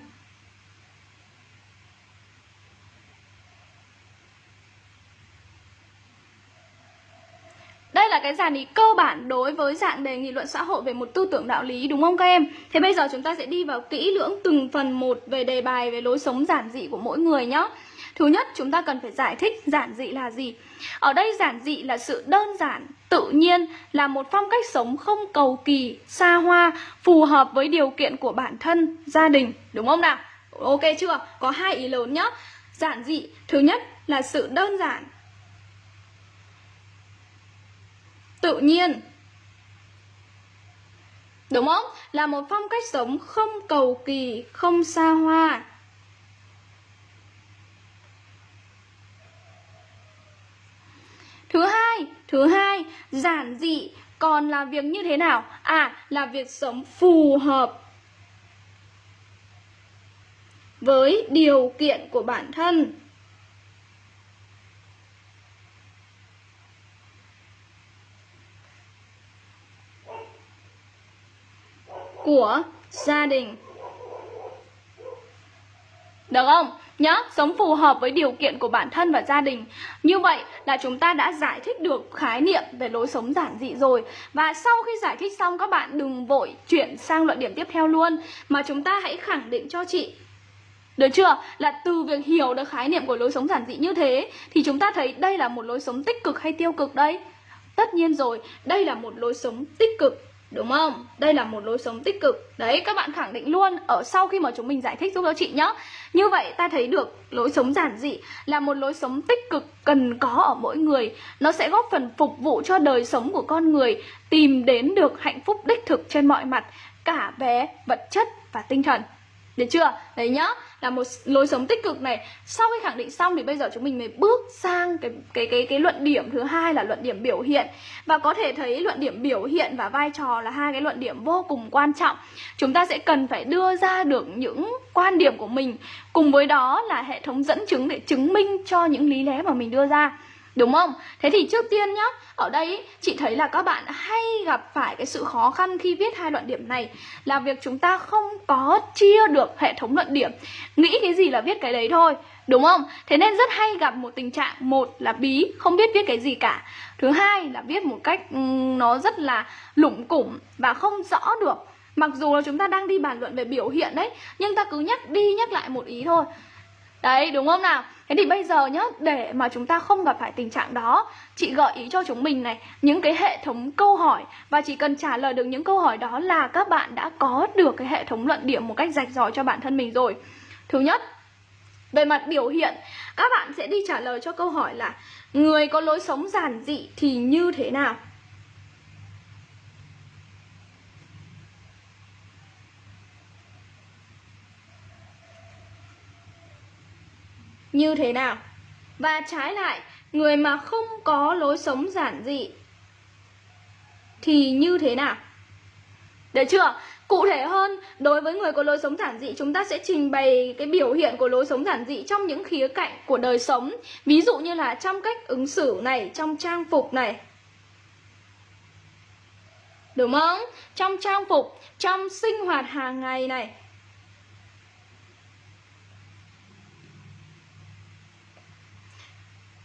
Đây là cái dàn ý cơ bản đối với dạng đề nghị luận xã hội về một tư tưởng đạo lý đúng không các em? Thế bây giờ chúng ta sẽ đi vào kỹ lưỡng từng phần một về đề bài về lối sống giản dị của mỗi người nhé. Thứ nhất, chúng ta cần phải giải thích giản dị là gì. Ở đây giản dị là sự đơn giản, tự nhiên, là một phong cách sống không cầu kỳ, xa hoa, phù hợp với điều kiện của bản thân, gia đình, đúng không nào? Ok chưa? Có hai ý lớn nhá. Giản dị, thứ nhất là sự đơn giản. Tự nhiên. Đúng không? Là một phong cách sống không cầu kỳ, không xa hoa. Thứ hai, thứ hai, giản dị còn là việc như thế nào? À, là việc sống phù hợp với điều kiện của bản thân. của gia đình. Được không? Nhá, sống phù hợp với điều kiện của bản thân và gia đình Như vậy là chúng ta đã giải thích được khái niệm về lối sống giản dị rồi Và sau khi giải thích xong các bạn đừng vội chuyển sang luận điểm tiếp theo luôn Mà chúng ta hãy khẳng định cho chị được chưa? Là từ việc hiểu được khái niệm của lối sống giản dị như thế Thì chúng ta thấy đây là một lối sống tích cực hay tiêu cực đây? Tất nhiên rồi, đây là một lối sống tích cực Đúng không? Đây là một lối sống tích cực. Đấy, các bạn khẳng định luôn Ở sau khi mà chúng mình giải thích giúp cho chị nhé Như vậy ta thấy được lối sống giản dị Là một lối sống tích cực cần có ở mỗi người. Nó sẽ góp phần phục vụ cho đời sống của con người Tìm đến được hạnh phúc đích thực trên mọi mặt Cả về vật chất và tinh thần được chưa? Đấy nhá, là một lối sống tích cực này. Sau khi khẳng định xong thì bây giờ chúng mình mới bước sang cái cái cái cái luận điểm thứ hai là luận điểm biểu hiện. Và có thể thấy luận điểm biểu hiện và vai trò là hai cái luận điểm vô cùng quan trọng. Chúng ta sẽ cần phải đưa ra được những quan điểm của mình cùng với đó là hệ thống dẫn chứng để chứng minh cho những lý lẽ mà mình đưa ra. Đúng không? Thế thì trước tiên nhá, ở đây chị thấy là các bạn hay gặp phải cái sự khó khăn khi viết hai đoạn điểm này là việc chúng ta không có chia được hệ thống luận điểm. Nghĩ cái gì là viết cái đấy thôi. Đúng không? Thế nên rất hay gặp một tình trạng Một là bí, không biết viết cái gì cả Thứ hai là viết một cách ừ, nó rất là lủng củng và không rõ được Mặc dù là chúng ta đang đi bàn luận về biểu hiện đấy Nhưng ta cứ nhắc đi nhắc lại một ý thôi Đấy đúng không nào Thế thì bây giờ nhá, Để mà chúng ta không gặp phải tình trạng đó, Chị gợi ý cho chúng mình này, Những cái hệ thống câu hỏi. Và chỉ cần trả lời được những câu hỏi đó là Các bạn đã có được cái hệ thống luận điểm Một cách rạch ròi cho bản thân mình rồi. Thứ nhất, Về mặt biểu hiện, Các bạn sẽ đi trả lời cho câu hỏi là, Người có lối sống giản dị thì như thế nào? Như thế nào và trái lại người mà không có lối sống giản dị thì như thế nào được chưa Cụ thể hơn, đối với người có lối sống giản dị, chúng ta sẽ trình bày cái biểu hiện của lối sống giản dị trong những khía cạnh của đời sống. Ví dụ như là trong cách ứng xử này, trong trang phục này. Đúng không? Trong trang phục, trong sinh hoạt hàng ngày này.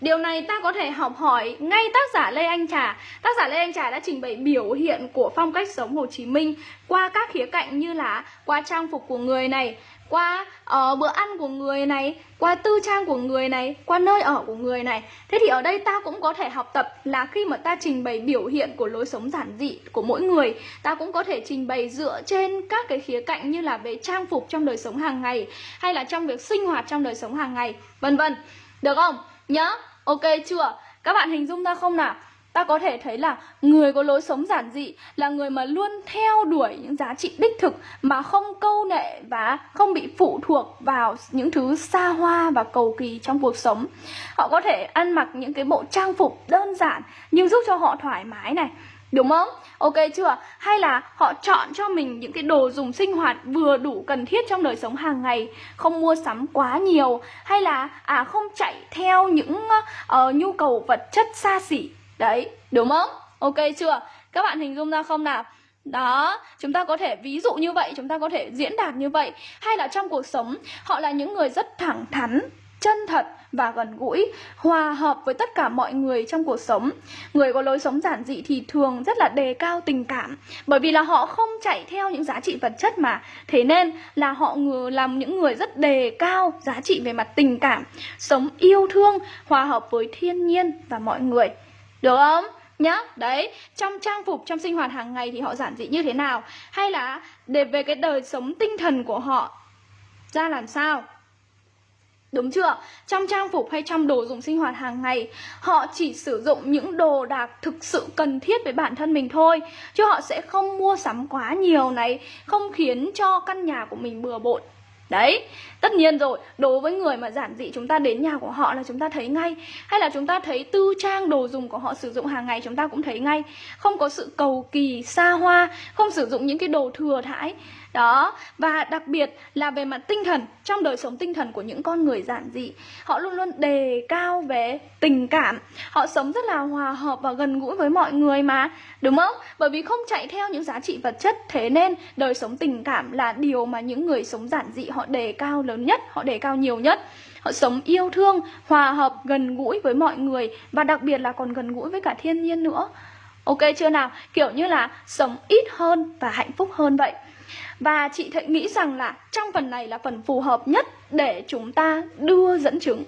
Điều này ta có thể học hỏi ngay tác giả Lê Anh Trà Tác giả Lê Anh Trà đã trình bày biểu hiện của phong cách sống Hồ Chí Minh Qua các khía cạnh như là qua trang phục của người này qua uh, bữa ăn của người này, qua tư trang của người này, qua nơi ở của người này. Thế thì ở đây ta cũng có thể học tập là khi mà ta trình bày biểu hiện của lối sống giản dị của mỗi người, ta cũng có thể trình bày dựa trên các cái khía cạnh như là về trang phục trong đời sống hàng ngày hay là trong việc sinh hoạt trong đời sống hàng ngày, vân vân. Được không? Nhớ Ok chưa? Các bạn hình dung ra không nào? Ta có thể thấy là người có lối sống giản dị là người mà luôn theo đuổi những giá trị đích thực mà không câu nệ và không bị phụ thuộc vào những thứ xa hoa và cầu kỳ trong cuộc sống. Họ có thể ăn mặc những cái bộ trang phục đơn giản nhưng giúp cho họ thoải mái này, Đúng không? Ok chưa? Hay là họ chọn cho mình những cái đồ dùng sinh hoạt vừa đủ cần thiết trong đời sống hàng ngày Không mua sắm quá nhiều Hay là à không chạy theo những uh, nhu cầu vật chất xa xỉ Đấy, đúng không? Ok chưa? Các bạn hình dung ra không nào? Đó, chúng ta có thể ví dụ như vậy, chúng ta có thể diễn đạt như vậy Hay là trong cuộc sống, họ là những người rất thẳng thắn, chân thật và gần gũi, hòa hợp với tất cả mọi người trong cuộc sống. Người có lối sống giản dị thì thường rất là đề cao tình cảm, bởi vì là họ không chạy theo những giá trị vật chất mà. Thế nên là họ làm những người rất đề cao giá trị về mặt tình cảm, sống yêu thương, hòa hợp với thiên nhiên và mọi người. Được không? nhá đấy trong trang phục trong sinh hoạt hàng ngày thì họ giản dị như thế nào hay là để về cái đời sống tinh thần của họ ra làm sao Đúng chưa? Trong trang phục hay trong đồ dùng sinh hoạt hàng ngày Họ chỉ sử dụng những đồ đạc thực sự cần thiết với bản thân mình thôi. Chứ họ sẽ không mua sắm quá nhiều này Không khiến cho căn nhà của mình bừa bộn. Đấy, tất nhiên rồi, đối với người mà giản dị chúng ta đến nhà của họ là chúng ta thấy ngay. Hay là chúng ta thấy tư trang đồ dùng của họ sử dụng hàng ngày chúng ta cũng thấy ngay. Không có sự cầu kỳ, xa hoa, không sử dụng những cái đồ thừa thãi đó, và đặc biệt là về mặt tinh thần, trong đời sống tinh thần của những con người giản dị, họ luôn luôn đề cao về tình cảm. Họ sống rất là hòa hợp và gần gũi với mọi người mà, đúng không? Bởi vì không chạy theo những giá trị vật chất, thế nên đời sống tình cảm là điều mà những người sống giản dị họ đề cao lớn nhất, họ đề cao nhiều nhất. Họ sống yêu thương, hòa hợp, gần gũi với mọi người và đặc biệt là còn gần gũi với cả thiên nhiên nữa. Ok chưa nào? Kiểu như là sống ít hơn và hạnh phúc hơn vậy và chị Thệ nghĩ rằng là trong phần này là phần phù hợp nhất để chúng ta đưa dẫn chứng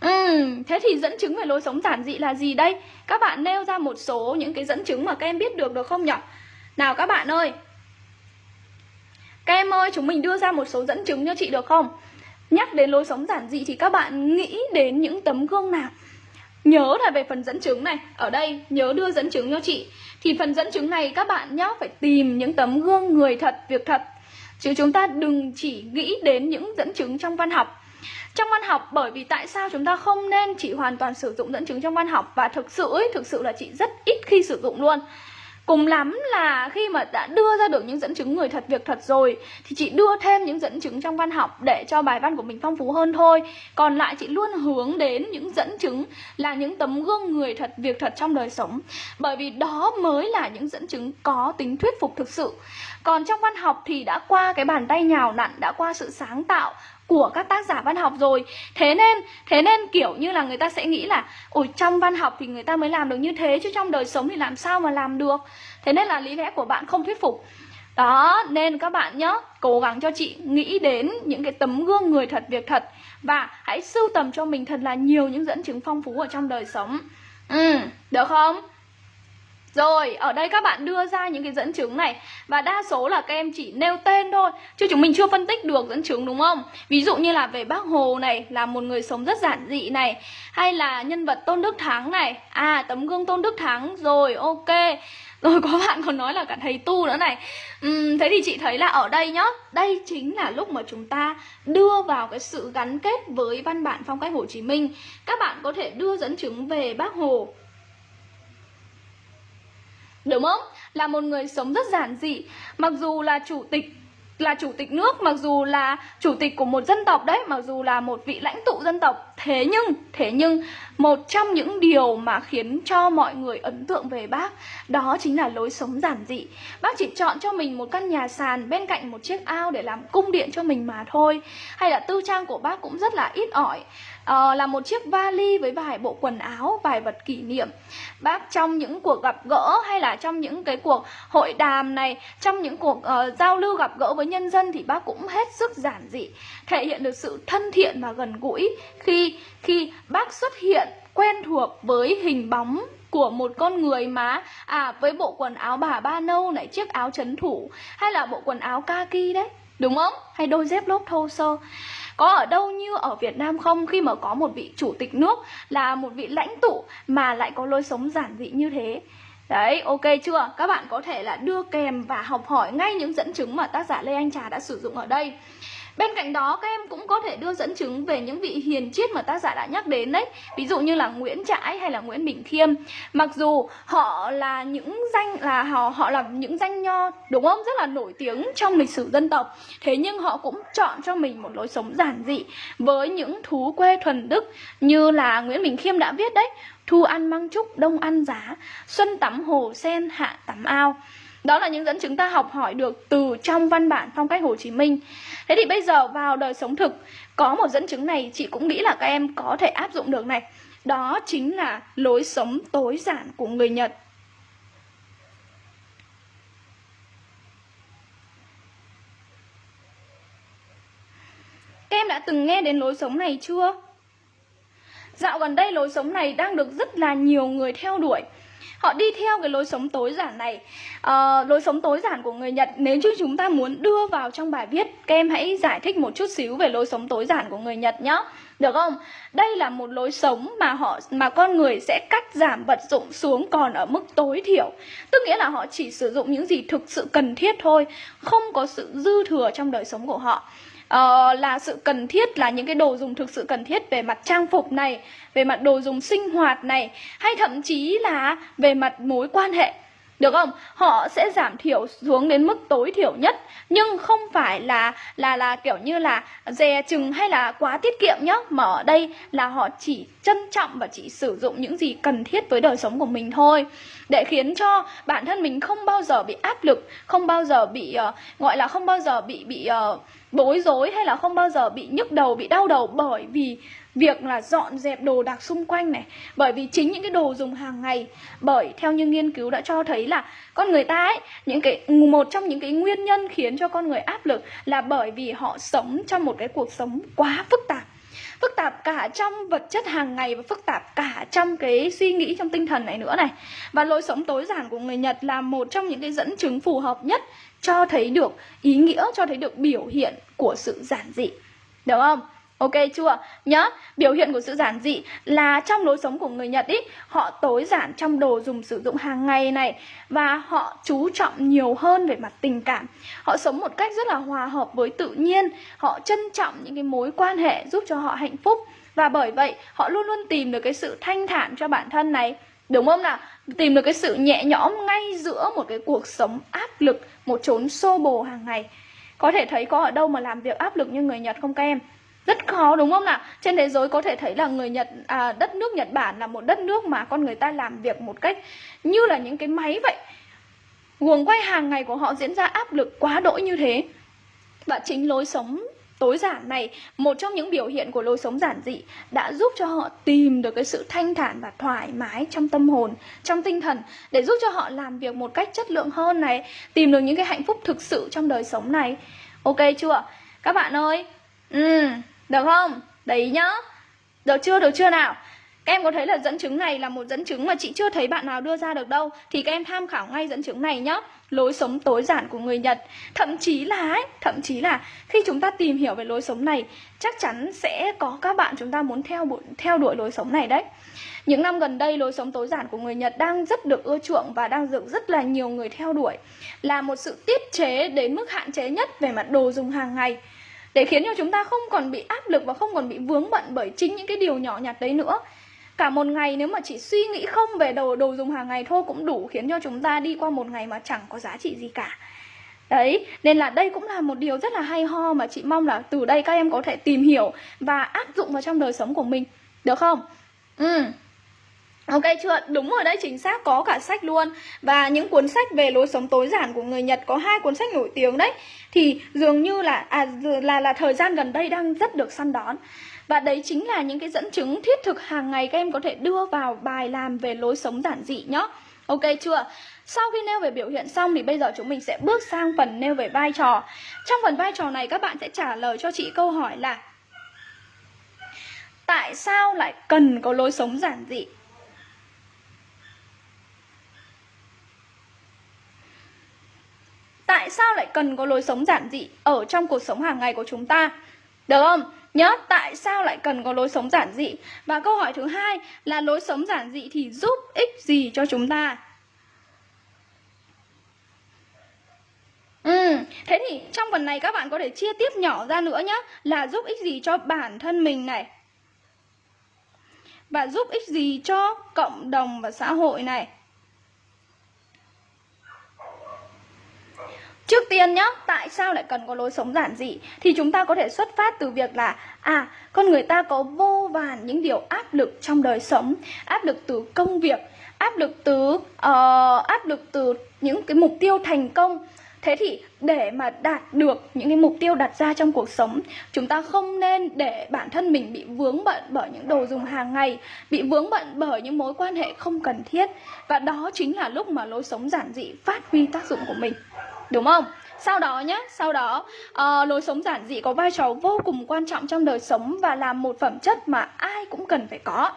Ừ, thế thì dẫn chứng về lối sống giản dị là gì đây? Các bạn nêu ra một số những cái dẫn chứng mà các em biết được được không nhỉ? Nào các bạn ơi Các em ơi, chúng mình đưa ra một số dẫn chứng cho chị được không? Nhắc đến lối sống giản dị thì các bạn nghĩ đến những tấm gương nào? Nhớ là về phần dẫn chứng này Ở đây nhớ đưa dẫn chứng cho chị Thì phần dẫn chứng này các bạn nhá phải tìm những tấm gương người thật, việc thật chứ chúng ta đừng chỉ nghĩ đến những dẫn chứng trong văn học. Trong văn học bởi vì tại sao chúng ta không nên chỉ hoàn toàn sử dụng dẫn chứng trong văn học? Và thực sự ấy, thực sự là chị rất ít khi sử dụng luôn. Cùng lắm là khi mà đã đưa ra được những dẫn chứng người thật việc thật rồi Thì chị đưa thêm những dẫn chứng trong văn học để cho bài văn của mình phong phú hơn thôi. Còn lại chị luôn hướng đến những dẫn chứng là những tấm gương người thật việc thật trong đời sống. Bởi vì đó mới là những dẫn chứng có tính thuyết phục thực sự. Còn trong văn học thì đã qua cái bàn tay nhào nặn, đã qua sự sáng tạo của các tác giả văn học rồi. Thế nên thế nên kiểu như là người ta sẽ nghĩ là ôi trong văn học thì người ta mới làm được như thế chứ trong đời sống thì làm sao mà làm được? Thế nên là lý lẽ của bạn không thuyết phục. Đó nên các bạn nhớ cố gắng cho chị nghĩ đến những cái tấm gương người thật việc thật. Và hãy sưu tầm cho mình thật là nhiều những dẫn chứng phong phú ở trong đời sống. Ừ được không? Rồi, ở đây các bạn đưa ra những cái dẫn chứng này. Và đa số là các em chỉ nêu tên thôi Chứ chúng mình chưa phân tích được dẫn chứng đúng không? Ví dụ như là về bác Hồ này Là một người sống rất giản dị này. Hay là nhân vật Tôn Đức Thắng này. À, tấm gương Tôn Đức Thắng Rồi, ok. Rồi có bạn còn nói là cả thầy tu nữa này. Uhm, Thế thì chị thấy là ở đây nhá Đây chính là lúc mà chúng ta đưa vào cái sự gắn kết với văn bản phong cách Hồ Chí Minh. Các bạn có thể đưa dẫn chứng về bác Hồ. Đúng không? Là một người sống rất giản dị. Mặc dù là chủ tịch, là chủ tịch nước, mặc dù là chủ tịch của một dân tộc đấy, mặc dù là một vị lãnh tụ dân tộc, thế nhưng thế nhưng một trong những điều mà khiến cho mọi người ấn tượng về bác đó chính là lối sống giản dị. Bác chỉ chọn cho mình một căn nhà sàn bên cạnh một chiếc ao để làm cung điện cho mình mà thôi. Hay là tư trang của bác cũng rất là ít ỏi. Ờ, là một chiếc vali với vài bộ quần áo, vài vật kỷ niệm. Bác trong những cuộc gặp gỡ hay là trong những cái cuộc hội đàm này, trong những cuộc uh, giao lưu gặp gỡ với nhân dân thì bác cũng hết sức giản dị, thể hiện được sự thân thiện và gần gũi khi khi bác xuất hiện quen thuộc với hình bóng của một con người mà à với bộ quần áo bà ba nâu này chiếc áo chấn thủ hay là bộ quần áo kaki đấy đúng không hay đôi dép lốp thô sơ có ở đâu như ở Việt Nam không? Khi mà có một vị chủ tịch nước là một vị lãnh tụ mà lại có lối sống giản dị như thế. Đấy, ok chưa? Các bạn có thể là đưa kèm và học hỏi ngay những dẫn chứng mà tác giả Lê Anh Trà đã sử dụng ở đây. Bên cạnh đó các em cũng có thể đưa dẫn chứng về những vị hiền triết mà tác giả đã nhắc đến đấy. Ví dụ như là Nguyễn Trãi hay là Nguyễn Bình Khiêm. Mặc dù họ là những danh là họ họ là những danh nho đúng không? Rất là nổi tiếng trong lịch sử dân tộc. Thế nhưng họ cũng chọn cho mình một lối sống giản dị Với những thú quê thuần đức như là Nguyễn Bình Khiêm đã viết đấy. Thu ăn măng trúc, đông ăn giá Xuân tắm hồ sen, hạ tắm ao đó là những dẫn chứng ta học hỏi được từ trong văn bản phong cách Hồ Chí Minh. Thế thì bây giờ vào đời sống thực, có một dẫn chứng này chị cũng nghĩ là các em có thể áp dụng được này. Đó chính là lối sống tối giản của người Nhật. Các em đã từng nghe đến lối sống này chưa? Dạo gần đây lối sống này đang được rất là nhiều người theo đuổi họ đi theo cái lối sống tối giản này. À, lối sống tối giản của người nhật nếu như chúng ta muốn đưa vào trong bài viết các em hãy giải thích một chút xíu về lối sống tối giản của người nhật nhé được không? Đây là một lối sống mà họ mà con người sẽ cắt giảm vật dụng xuống còn ở mức tối thiểu. Tức nghĩa là họ chỉ sử dụng những gì thực sự cần thiết thôi không có sự dư thừa trong đời sống của họ uh, là sự cần thiết là những cái đồ dùng thực sự cần thiết về mặt trang phục này về mặt đồ dùng sinh hoạt này hay thậm chí là về mặt mối quan hệ được không? Họ sẽ giảm thiểu xuống đến mức tối thiểu nhất nhưng không phải là là là kiểu như là dè chừng hay là quá tiết kiệm nhá, mà ở đây là họ chỉ trân trọng và chỉ sử dụng những gì cần thiết với đời sống của mình thôi để khiến cho bản thân mình không bao giờ bị áp lực, không bao giờ bị uh, gọi là không bao giờ bị bị uh, bối rối hay là không bao giờ bị nhức đầu, bị đau đầu bởi vì việc là dọn dẹp đồ đạc xung quanh này, bởi vì chính những cái đồ dùng hàng ngày, bởi theo như nghiên cứu đã cho thấy là con người ta ấy, những cái, một trong những cái nguyên nhân khiến cho con người áp lực là bởi vì họ sống trong một cái cuộc sống quá phức tạp. Phức tạp cả trong vật chất hàng ngày và phức tạp cả trong cái suy nghĩ, trong tinh thần này nữa này. Và lối sống tối giản của người Nhật là một trong những cái dẫn chứng phù hợp nhất cho thấy được ý nghĩa, cho thấy được biểu hiện của sự giản dị. Được không? Ok chưa? Nhớ, biểu hiện của sự giản dị là trong lối sống của người Nhật ý, họ tối giản trong đồ dùng sử dụng hàng ngày này và họ chú trọng nhiều hơn về mặt tình cảm. Họ sống một cách rất là hòa hợp với tự nhiên, họ trân trọng những cái mối quan hệ giúp cho họ hạnh phúc và bởi vậy họ luôn luôn tìm được cái sự thanh thản cho bản thân này. Đúng không nào? Tìm được cái sự nhẹ nhõm ngay giữa một cái cuộc sống áp lực, một chốn xô bồ hàng ngày. Có thể thấy có ở đâu mà làm việc áp lực như người Nhật không các em? Rất khó đúng không nào? Trên thế giới có thể thấy là người nhật à, đất nước nhật bản là một đất nước mà con người ta làm việc một cách như là những cái máy vậy. Guồng quay hàng ngày của họ diễn ra áp lực quá đỗi như thế. Và chính lối sống tối giản này một trong những biểu hiện của lối sống giản dị đã giúp cho họ tìm được cái sự thanh thản và thoải mái trong tâm hồn trong tinh thần để giúp cho họ làm việc một cách chất lượng hơn này tìm được những cái hạnh phúc thực sự trong đời sống này. Ok chưa? Các bạn ơi? Ừ được không? Đấy nhá. Được chưa? Được chưa nào? Các em có thấy là dẫn chứng này là một dẫn chứng mà chị chưa thấy bạn nào đưa ra được đâu. Thì các em tham khảo ngay dẫn chứng này nhá. Lối sống tối giản của người Nhật. Thậm chí là ấy, thậm chí là khi chúng ta tìm hiểu về lối sống này Chắc chắn sẽ có các bạn chúng ta muốn theo theo đuổi lối sống này đấy. Những năm gần đây lối sống tối giản của người Nhật đang rất được ưa chuộng và đang được rất là nhiều người theo đuổi. Là một sự tiết chế đến mức hạn chế nhất về mặt đồ dùng hàng ngày để khiến cho chúng ta không còn bị áp lực và không còn bị vướng bận bởi chính những cái điều nhỏ nhặt đấy nữa cả một ngày nếu mà chỉ suy nghĩ không về đồ đồ dùng hàng ngày thôi cũng đủ khiến cho chúng ta đi qua một ngày mà chẳng có giá trị gì cả Đấy, nên là đây cũng là một điều rất là hay ho mà chị mong là từ đây các em có thể tìm hiểu và áp dụng vào trong đời sống của mình. Được không? Ừ. Ok chưa? Đúng rồi đấy, chính xác có cả sách luôn Và những cuốn sách về lối sống tối giản của người Nhật Có hai cuốn sách nổi tiếng đấy Thì dường như là à, là là thời gian gần đây đang rất được săn đón Và đấy chính là những cái dẫn chứng thiết thực hàng ngày Các em có thể đưa vào bài làm về lối sống giản dị nhá Ok chưa? Sau khi nêu về biểu hiện xong thì bây giờ chúng mình sẽ bước sang phần nêu về vai trò Trong phần vai trò này các bạn sẽ trả lời cho chị câu hỏi là Tại sao lại cần có lối sống giản dị? Tại sao lại cần có lối sống giản dị ở trong cuộc sống hàng ngày của chúng ta? Được không? Nhớ tại sao lại cần có lối sống giản dị? Và câu hỏi thứ hai là lối sống giản dị thì giúp ích gì cho chúng ta? Ừ, thế thì trong phần này các bạn có thể chia tiếp nhỏ ra nữa nhé Là giúp ích gì cho bản thân mình này. Và giúp ích gì cho cộng đồng và xã hội này. Trước tiên nhá, tại sao lại cần có lối sống giản dị? Thì chúng ta có thể xuất phát từ việc là À, con người ta có vô vàn những điều áp lực trong đời sống. Áp lực từ công việc, áp lực từ uh, áp lực từ những cái mục tiêu thành công. Thế thì để mà đạt được những cái mục tiêu đặt ra trong cuộc sống Chúng ta không nên để bản thân mình bị vướng bận bởi những đồ dùng hàng ngày Bị vướng bận bởi những mối quan hệ không cần thiết. Và đó chính là lúc mà lối sống giản dị phát huy tác dụng của mình. Đúng không? Sau đó nhé, sau đó uh, lối sống giản dị có vai trò vô cùng quan trọng trong đời sống và là một phẩm chất mà ai cũng cần phải có.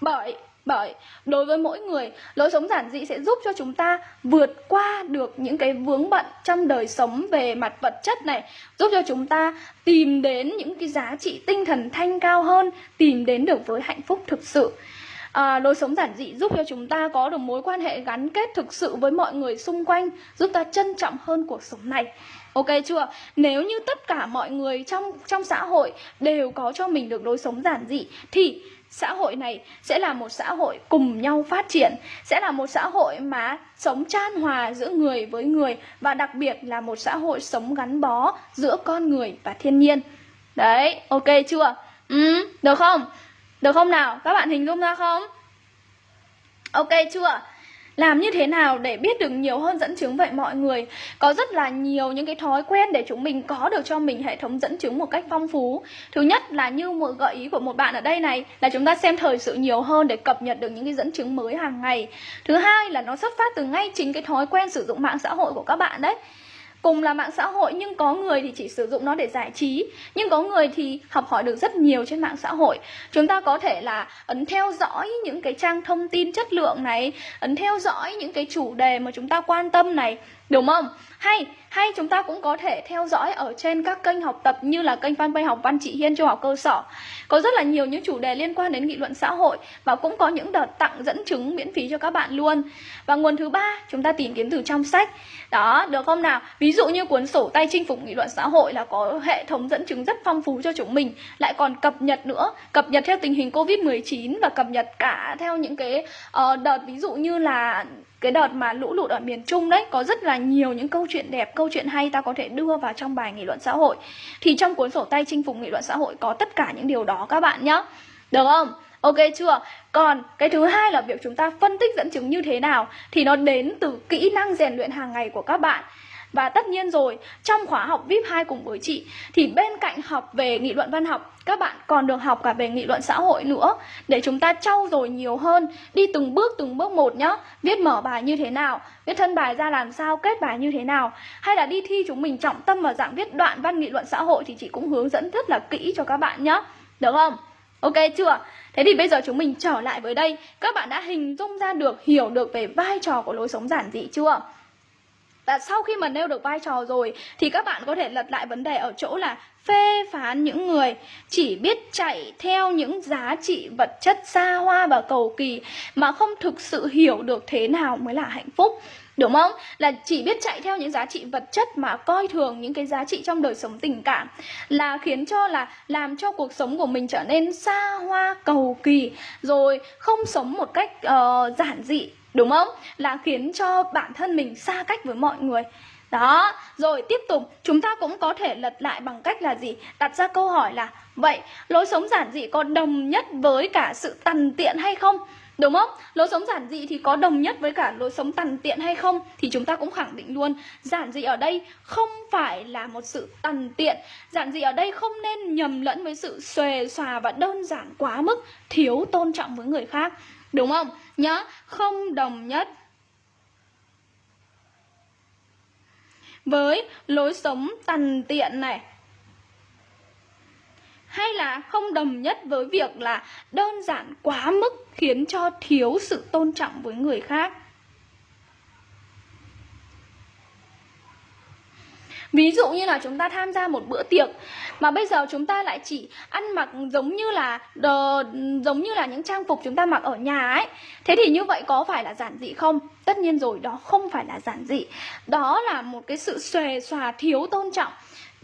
Bởi bởi đối với mỗi người, lối sống giản dị sẽ giúp cho chúng ta vượt qua được những cái vướng bận trong đời sống về mặt vật chất này, giúp cho chúng ta tìm đến những cái giá trị tinh thần thanh cao hơn, tìm đến được với hạnh phúc thực sự à, lối sống giản dị giúp cho chúng ta có được mối quan hệ gắn kết thực sự với mọi người xung quanh giúp ta trân trọng hơn cuộc sống này. Ok chưa? Nếu như tất cả mọi người trong trong xã hội đều có cho mình được lối sống giản dị thì xã hội này sẽ là một xã hội cùng nhau phát triển sẽ là một xã hội mà sống chan hòa giữa người với người và đặc biệt là một xã hội sống gắn bó giữa con người và thiên nhiên. Đấy ok chưa? Ừ được không? Được không nào? Các bạn hình dung ra không? Ok chưa? Làm như thế nào để biết được nhiều hơn dẫn chứng vậy mọi người? Có rất là nhiều những cái thói quen để chúng mình có được cho mình hệ thống dẫn chứng một cách phong phú. Thứ nhất là như một gợi ý của một bạn ở đây này, là chúng ta xem thời sự nhiều hơn để cập nhật được những cái dẫn chứng mới hàng ngày. Thứ hai là nó xuất phát từ ngay chính cái thói quen sử dụng mạng xã hội của các bạn đấy cùng là mạng xã hội, nhưng có người thì chỉ sử dụng nó để giải trí nhưng có người thì học hỏi được rất nhiều trên mạng xã hội chúng ta có thể là ấn theo dõi những cái trang thông tin chất lượng này, ấn theo dõi những cái chủ đề mà chúng ta quan tâm này, Đúng không? Hay hay chúng ta cũng có thể theo dõi ở trên các kênh học tập như là kênh fanpage học văn chị Hiên trung học cơ sở. Có rất là nhiều những chủ đề liên quan đến nghị luận xã hội và cũng có những đợt tặng dẫn chứng miễn phí cho các bạn luôn. Và nguồn thứ ba chúng ta tìm kiếm từ trong sách. Đó, được không nào? Ví dụ như cuốn sổ tay chinh phục nghị luận xã hội là có hệ thống dẫn chứng rất phong phú cho chúng mình, lại còn cập nhật nữa, cập nhật theo tình hình Covid-19 và cập nhật cả theo những cái uh, đợt ví dụ như là cái đợt mà lũ lụt ở miền Trung đấy có rất là nhiều những câu chuyện chuyện đẹp, câu chuyện hay ta có thể đưa vào trong bài nghị luận xã hội. Thì trong cuốn sổ tay chinh phục nghị luận xã hội có tất cả những điều đó các bạn nhé. Được không? Ok chưa? Còn cái thứ hai là việc chúng ta phân tích dẫn chứng như thế nào thì nó đến từ kỹ năng rèn luyện hàng ngày của các bạn. Và tất nhiên rồi, trong khóa học VIP 2 cùng với chị thì bên cạnh học về nghị luận văn học, các bạn còn được học cả về nghị luận xã hội nữa để chúng ta trau dồi nhiều hơn, đi từng bước từng bước một nhá. Viết mở bài như thế nào, viết thân bài ra làm sao, kết bài như thế nào, hay là đi thi chúng mình trọng tâm vào dạng viết đoạn văn nghị luận xã hội thì chị cũng hướng dẫn rất là kỹ cho các bạn nhá. Được không? Ok chưa? Thế thì bây giờ chúng mình trở lại với đây Các bạn đã hình dung ra được, hiểu được về vai trò của lối sống giản dị chưa? Và sau khi mà nêu được vai trò rồi thì các bạn có thể lật lại vấn đề ở chỗ là phê phán những người chỉ biết chạy theo những giá trị vật chất xa hoa và cầu kỳ mà không thực sự hiểu được thế nào mới là hạnh phúc. Đúng không? Là chỉ biết chạy theo những giá trị vật chất mà coi thường những cái giá trị trong đời sống tình cảm là khiến cho là làm cho cuộc sống của mình trở nên xa hoa cầu kỳ rồi không sống một cách uh, giản dị Đúng không? Là khiến cho bản thân mình xa cách với mọi người đó, rồi tiếp tục chúng ta cũng có thể lật lại bằng cách là gì? Đặt ra câu hỏi là Vậy lối sống giản dị có đồng nhất với cả sự tằn tiện hay không? Đúng không? Lối sống giản dị thì có đồng nhất với cả lối sống tằn tiện hay không? Thì chúng ta cũng khẳng định luôn Giản dị ở đây không phải là một sự tằn tiện Giản dị ở đây không nên nhầm lẫn với sự xòe xòa và đơn giản quá mức Thiếu tôn trọng với người khác Đúng không? Nhớ, không đồng nhất. Với lối sống tằn tiện này. Hay là không đồng nhất với việc là đơn giản quá mức khiến cho thiếu sự tôn trọng với người khác. Ví dụ như là chúng ta tham gia một bữa tiệc mà bây giờ chúng ta lại chỉ ăn mặc giống như là đờ, giống như là những trang phục chúng ta mặc ở nhà ấy. Thế thì như vậy có phải là giản dị không? Tất nhiên rồi, đó không phải là giản dị. Đó là một cái sự xòe xòa thiếu tôn trọng.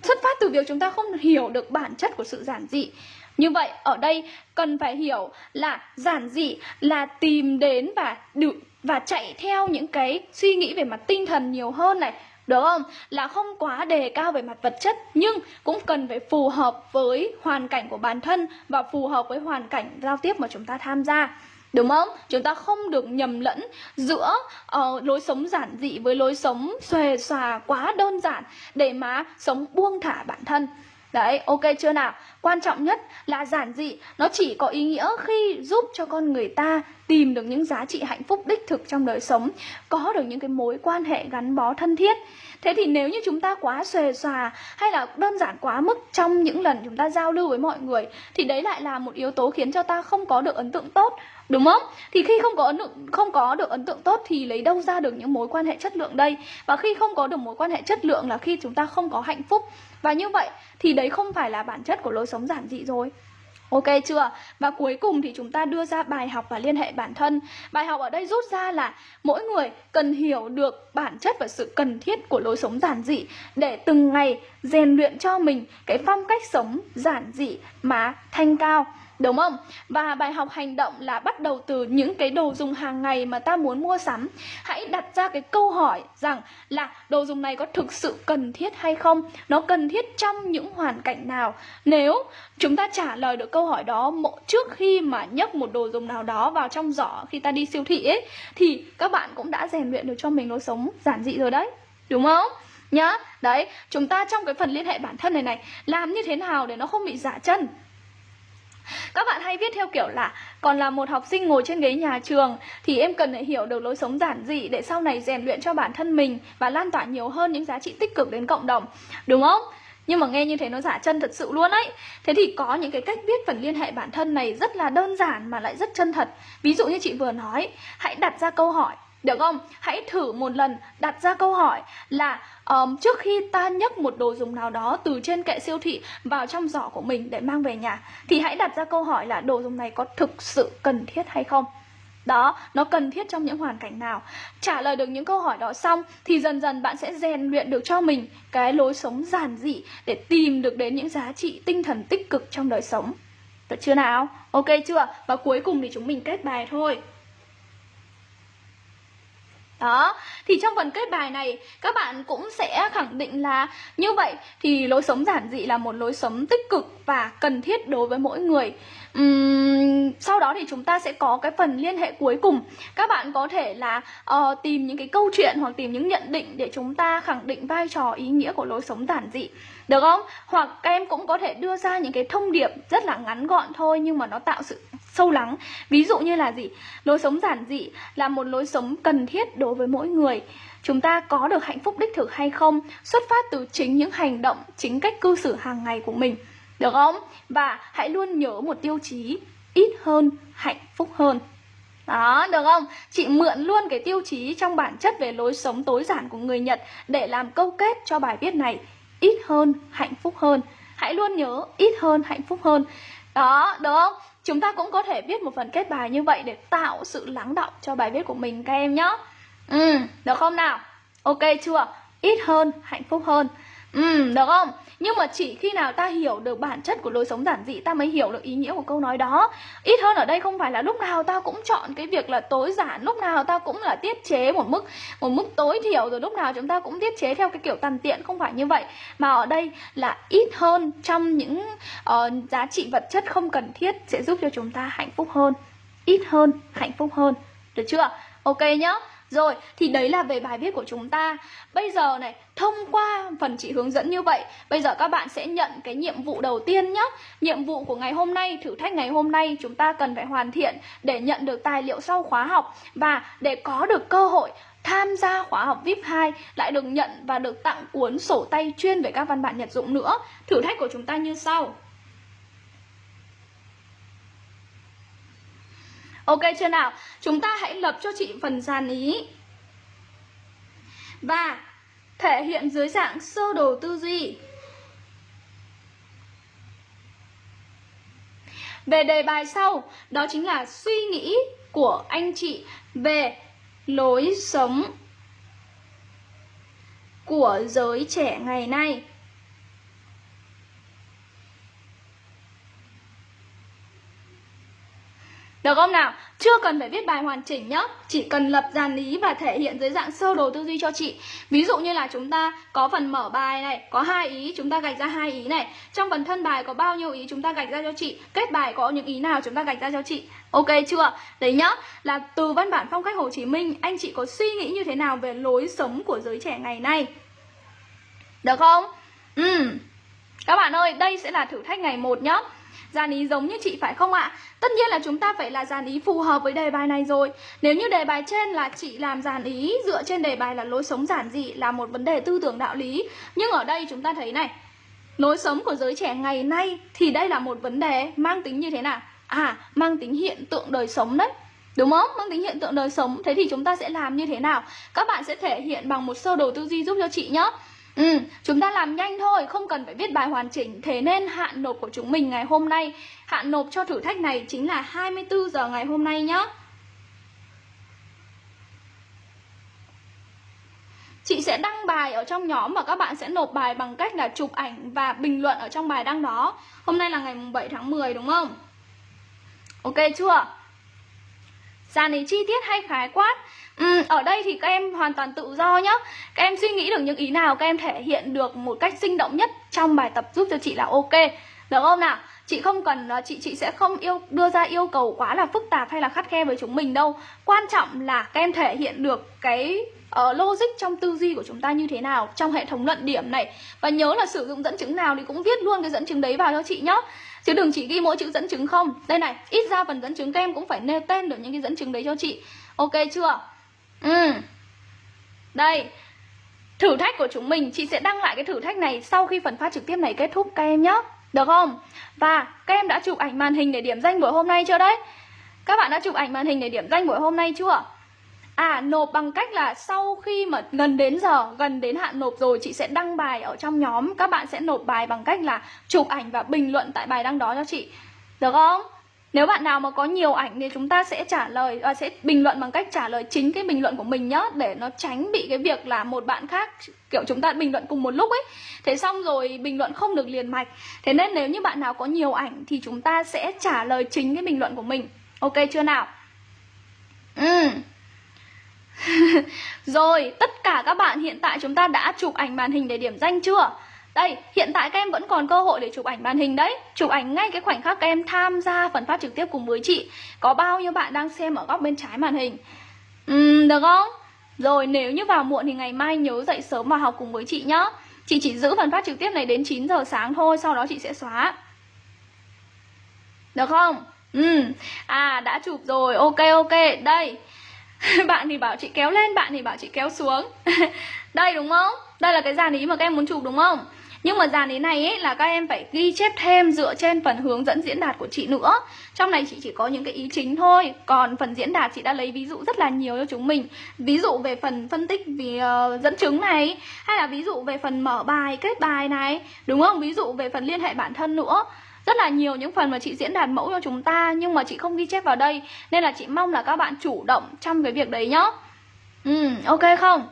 Xuất phát từ việc chúng ta không hiểu được bản chất của sự giản dị. Như vậy ở đây cần phải hiểu là giản dị là tìm đến và được và chạy theo những cái suy nghĩ về mặt tinh thần nhiều hơn này được không? Là không quá đề cao về mặt vật chất nhưng cũng cần phải phù hợp với hoàn cảnh của bản thân và phù hợp với hoàn cảnh giao tiếp mà chúng ta tham gia. Đúng không? Chúng ta không được nhầm lẫn giữa uh, lối sống giản dị với lối sống xòe xòa quá đơn giản để mà sống buông thả bản thân. Đấy, ok chưa nào? Quan trọng nhất là giản dị Nó chỉ có ý nghĩa khi giúp cho con người ta tìm được những giá trị hạnh phúc đích thực trong đời sống Có được những cái mối quan hệ gắn bó thân thiết Thế thì nếu như chúng ta quá xòe xòa hay là đơn giản quá mức trong những lần chúng ta giao lưu với mọi người Thì đấy lại là một yếu tố khiến cho ta không có được ấn tượng tốt Đúng không? Thì khi không có ấn tượng, không có được ấn tượng tốt thì lấy đâu ra được những mối quan hệ chất lượng đây? Và khi không có được mối quan hệ chất lượng là khi chúng ta không có hạnh phúc. Và như vậy thì đấy không phải là bản chất của lối sống giản dị rồi. Ok chưa? Và cuối cùng thì chúng ta đưa ra bài học và liên hệ bản thân. Bài học ở đây rút ra là mỗi người cần hiểu được bản chất và sự cần thiết của lối sống giản dị để từng ngày rèn luyện cho mình cái phong cách sống giản dị mà thanh cao. Đúng không? Và bài học hành động là bắt đầu từ những cái đồ dùng hàng ngày mà ta muốn mua sắm. Hãy đặt ra cái câu hỏi rằng là đồ dùng này có thực sự cần thiết hay không? Nó cần thiết trong những hoàn cảnh nào? Nếu chúng ta trả lời được câu hỏi đó trước khi mà nhấc một đồ dùng nào đó vào trong giỏ khi ta đi siêu thị ấy thì các bạn cũng đã rèn luyện được cho mình lối sống giản dị rồi đấy. Đúng không? Nhá, đấy, chúng ta trong cái phần liên hệ bản thân này này làm như thế nào để nó không bị giả chân các bạn hay viết theo kiểu là, còn là một học sinh ngồi trên ghế nhà trường, thì em cần phải hiểu được lối sống giản dị để sau này rèn luyện cho bản thân mình và lan tỏa nhiều hơn những giá trị tích cực đến cộng đồng. Đúng không? Nhưng mà nghe như thế nó giả chân thật sự luôn ấy Thế thì có những cái cách viết phần liên hệ bản thân này rất là đơn giản mà lại rất chân thật Ví dụ như chị vừa nói, Hãy đặt ra câu hỏi được không? Hãy thử một lần đặt ra câu hỏi là um, trước khi ta nhấc một đồ dùng nào đó từ trên kệ siêu thị vào trong giỏ của mình để mang về nhà thì hãy đặt ra câu hỏi là đồ dùng này có thực sự cần thiết hay không? Đó, nó cần thiết trong những hoàn cảnh nào Trả lời được những câu hỏi đó xong Thì dần dần bạn sẽ rèn luyện được cho mình Cái lối sống giản dị Để tìm được đến những giá trị tinh thần tích cực trong đời sống Được chưa nào? Ok chưa? Và cuối cùng thì chúng mình kết bài thôi đó, thì trong phần kết bài này các bạn cũng sẽ khẳng định là như vậy thì lối sống giản dị là một lối sống tích cực và cần thiết đối với mỗi người. Uhm, sau đó thì chúng ta sẽ có cái phần liên hệ cuối cùng. Các bạn có thể là uh, tìm những cái câu chuyện hoặc tìm những nhận định để chúng ta khẳng định vai trò ý nghĩa của lối sống giản dị. Được không? Hoặc các em cũng có thể đưa ra những cái thông điệp rất là ngắn gọn thôi nhưng mà nó tạo sự sâu lắng ví dụ như là gì lối sống giản dị là một lối sống cần thiết đối với mỗi người chúng ta có được hạnh phúc đích thực hay không xuất phát từ chính những hành động chính cách cư xử hàng ngày của mình được không và hãy luôn nhớ một tiêu chí ít hơn hạnh phúc hơn đó, được không? Chị mượn luôn cái tiêu chí trong bản chất về lối sống tối giản của người Nhật để làm câu kết cho bài viết này. Ít hơn, hạnh phúc hơn. Hãy luôn nhớ ít hơn, hạnh phúc hơn. Đó, được không? Chúng ta cũng có thể viết một phần kết bài như vậy để tạo sự lắng động cho bài viết của mình các em nhé. Ừ, được không nào? Ok chưa? Ít hơn, hạnh phúc hơn. Ừ, được không? Nhưng mà chỉ khi nào ta hiểu được bản chất của lối sống giản dị ta mới hiểu được ý nghĩa của câu nói đó. Ít hơn ở đây không phải là lúc nào ta cũng chọn cái việc là tối giản, lúc nào ta cũng là tiết chế một mức một mức tối thiểu rồi lúc nào chúng ta cũng tiết chế theo cái kiểu tàn tiện không phải như vậy. Mà ở đây là ít hơn trong những uh, giá trị vật chất không cần thiết sẽ giúp cho chúng ta hạnh phúc hơn. Ít hơn, hạnh phúc hơn. Được chưa? Ok nhá. Rồi, thì đấy là về bài viết của chúng ta Bây giờ này, thông qua phần chị hướng dẫn như vậy Bây giờ các bạn sẽ nhận cái nhiệm vụ đầu tiên nhé Nhiệm vụ của ngày hôm nay, thử thách ngày hôm nay Chúng ta cần phải hoàn thiện để nhận được tài liệu sau khóa học Và để có được cơ hội tham gia khóa học VIP 2 lại được nhận và được tặng cuốn sổ tay chuyên về các văn bản nhật dụng nữa. Thử thách của chúng ta như sau. Ok chưa nào? Chúng ta hãy lập cho chị phần sàn ý Và thể hiện dưới dạng sơ đồ tư duy Về đề bài sau, đó chính là suy nghĩ của anh chị về lối sống của giới trẻ ngày nay. Được không nào? Chưa cần phải viết bài hoàn chỉnh nhá. Chỉ cần lập dàn lý và thể hiện dưới dạng sơ đồ tư duy cho chị. Ví dụ như là chúng ta có phần mở bài này Có hai ý, chúng ta gạch ra hai ý này. Trong phần thân bài có bao nhiêu ý chúng ta gạch ra cho chị? Kết bài có những ý nào chúng ta gạch ra cho chị? Ok chưa? Đấy nhá. Là từ văn bản phong cách Hồ Chí Minh Anh chị có suy nghĩ như thế nào về lối sống của giới trẻ ngày nay? Được không? Ừ. Các bạn ơi, đây sẽ là thử thách ngày 1 nhá. Dàn ý giống như chị phải không ạ? Tất nhiên là chúng ta phải là dàn ý phù hợp với đề bài này rồi Nếu như đề bài trên là chị làm dàn ý dựa trên đề bài là lối sống giản dị là một vấn đề tư tưởng đạo lý Nhưng ở đây chúng ta thấy này Lối sống của giới trẻ ngày nay thì đây là một vấn đề mang tính như thế nào? À, mang tính hiện tượng đời sống đấy Đúng không? Mang tính hiện tượng đời sống Thế thì chúng ta sẽ làm như thế nào? Các bạn sẽ thể hiện bằng một sơ đồ tư duy giúp cho chị nhé Ừ, chúng ta làm nhanh thôi, không cần phải viết bài hoàn chỉnh Thế nên hạn nộp của chúng mình ngày hôm nay Hạn nộp cho thử thách này chính là 24 giờ ngày hôm nay nhé Chị sẽ đăng bài ở trong nhóm và các bạn sẽ nộp bài bằng cách là chụp ảnh và bình luận ở trong bài đăng đó Hôm nay là ngày 7 tháng 10 đúng không? Ok chưa? Dàn này chi tiết hay khái quát Ừ, ở đây thì các em hoàn toàn tự do nhá. Các em suy nghĩ được những ý nào Các em thể hiện được một cách sinh động nhất Trong bài tập giúp cho chị là ok. Được không nào? Chị không cần ờ, chị chị sẽ không yêu đưa ra yêu cầu quá là phức tạp hay là khắt khe với chúng mình đâu. Quan trọng là các em thể hiện được cái uh, logic trong tư duy của chúng ta như thế nào trong hệ thống luận điểm này. Và nhớ là sử dụng dẫn chứng nào thì cũng viết luôn cái dẫn chứng đấy vào cho chị nhá. Chứ đừng chỉ ghi mỗi chữ dẫn chứng không. Đây này ít ra phần dẫn chứng các em cũng phải nêu tên được những cái dẫn chứng đấy cho chị. Ok chưa? Ừ Đây Thử thách của chúng mình Chị sẽ đăng lại cái thử thách này Sau khi phần phát trực tiếp này kết thúc các em nhé Được không? Và các em đã chụp ảnh màn hình để điểm danh buổi hôm nay chưa đấy? Các bạn đã chụp ảnh màn hình để điểm danh buổi hôm nay chưa? À nộp bằng cách là sau khi mà gần đến giờ, gần đến hạn nộp rồi chị sẽ đăng bài ở trong nhóm Các bạn sẽ nộp bài bằng cách là chụp ảnh và bình luận tại bài đăng đó cho chị Được không? Nếu bạn nào mà có nhiều ảnh thì chúng ta sẽ trả lời à, sẽ bình luận bằng cách trả lời chính cái bình luận của mình nhá để nó tránh bị cái việc là một bạn khác kiểu chúng ta bình luận cùng một lúc ấy. Thế xong rồi bình luận không được liền mạch. Thế nên nếu như bạn nào có nhiều ảnh thì chúng ta sẽ trả lời chính cái bình luận của mình. Ok chưa nào? Ừ. rồi, tất cả các bạn hiện tại chúng ta đã chụp ảnh màn hình để điểm danh chưa? Đây, hiện tại các em vẫn còn cơ hội để chụp ảnh màn hình đấy Chụp ảnh ngay cái khoảnh khắc các em tham gia phần phát trực tiếp cùng với chị Có bao nhiêu bạn đang xem ở góc bên trái màn hình uhm, Được không? Rồi nếu như vào muộn thì ngày mai nhớ dậy sớm và học cùng với chị nhá Chị chỉ giữ phần phát trực tiếp này đến 9 giờ sáng thôi Sau đó chị sẽ xóa Được không? Ừ. À đã chụp rồi Ok ok Đây Bạn thì bảo chị kéo lên Bạn thì bảo chị kéo xuống Đây đúng không? Đây là cái dàn ý mà các em muốn chụp đúng không? Nhưng mà dàn ý này ấy là các em phải ghi chép thêm dựa trên phần hướng dẫn diễn đạt của chị nữa. Trong này chị chỉ có những cái ý chính thôi. Còn phần diễn đạt chị đã lấy ví dụ rất là nhiều cho chúng mình. Ví dụ về phần phân tích vì uh, dẫn chứng này Hay là ví dụ về phần mở bài, kết bài này Đúng không? Ví dụ về phần liên hệ bản thân nữa. Rất là nhiều những phần mà chị diễn đạt mẫu cho chúng ta nhưng mà chị không ghi chép vào đây. Nên là chị mong là các bạn chủ động trong cái việc đấy nhá. Ừ ok không?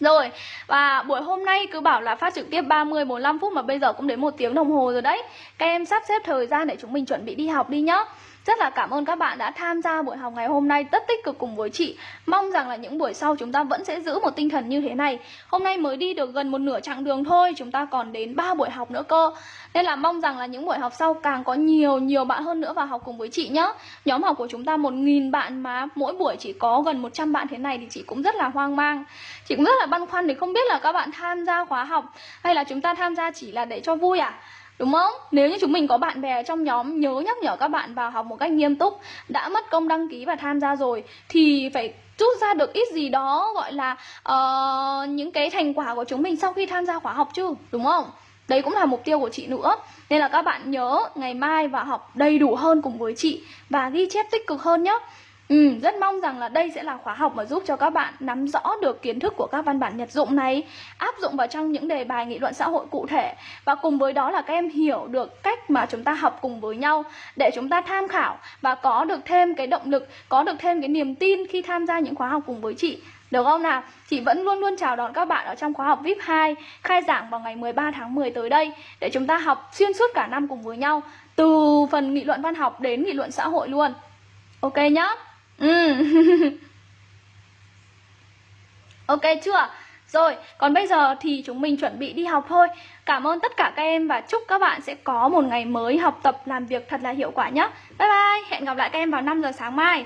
Rồi, và buổi hôm nay cứ bảo là phát trực tiếp 30 45 phút mà bây giờ cũng đến một tiếng đồng hồ rồi đấy. Các em sắp xếp thời gian để chúng mình chuẩn bị đi học đi nhá. Rất là cảm ơn các bạn đã tham gia buổi học ngày hôm nay rất tích cực cùng với chị. Mong rằng là những buổi sau chúng ta vẫn sẽ giữ một tinh thần như thế này. Hôm nay mới đi được gần một nửa chặng đường thôi, Chúng ta còn đến 3 buổi học nữa cơ. Nên là mong rằng là những buổi học sau càng có nhiều nhiều bạn hơn nữa vào học cùng với chị nhé Nhóm học của chúng ta 1.000 bạn mà, mỗi buổi chỉ có gần 100 bạn thế này thì chị cũng rất là hoang mang. Chị cũng rất là băn khoăn để không biết là các bạn tham gia khóa học Hay là chúng ta tham gia chỉ là để cho vui à? Đúng không? Nếu như chúng mình có bạn bè trong nhóm nhớ nhắc nhở các bạn vào học một cách nghiêm túc Đã mất công đăng ký và tham gia rồi Thì phải rút ra được ít gì đó gọi là uh, những cái thành quả của chúng mình sau khi tham gia khóa học chứ Đúng không? Đấy cũng là mục tiêu của chị nữa Nên là các bạn nhớ ngày mai vào học đầy đủ hơn cùng với chị Và ghi chép tích cực hơn nhé Ừ, rất mong rằng là đây sẽ là khóa học mà giúp cho các bạn nắm rõ được kiến thức của các văn bản nhật dụng này Áp dụng vào trong những đề bài nghị luận xã hội cụ thể Và cùng với đó là các em hiểu được cách mà chúng ta học cùng với nhau Để chúng ta tham khảo và có được thêm cái động lực, có được thêm cái niềm tin khi tham gia những khóa học cùng với chị được không nào? Chị vẫn luôn luôn chào đón các bạn ở trong khóa học VIP 2 khai giảng vào ngày 13 tháng 10 tới đây để chúng ta học xuyên suốt cả năm cùng với nhau từ phần nghị luận văn học đến nghị luận xã hội luôn. Ok nhá? Ừ. ok chưa? Rồi, còn bây giờ thì chúng mình chuẩn bị đi học thôi Cảm ơn tất cả các em và chúc các bạn sẽ có một ngày mới học tập làm việc thật là hiệu quả nhé Bye bye, hẹn gặp lại các em vào 5 giờ sáng mai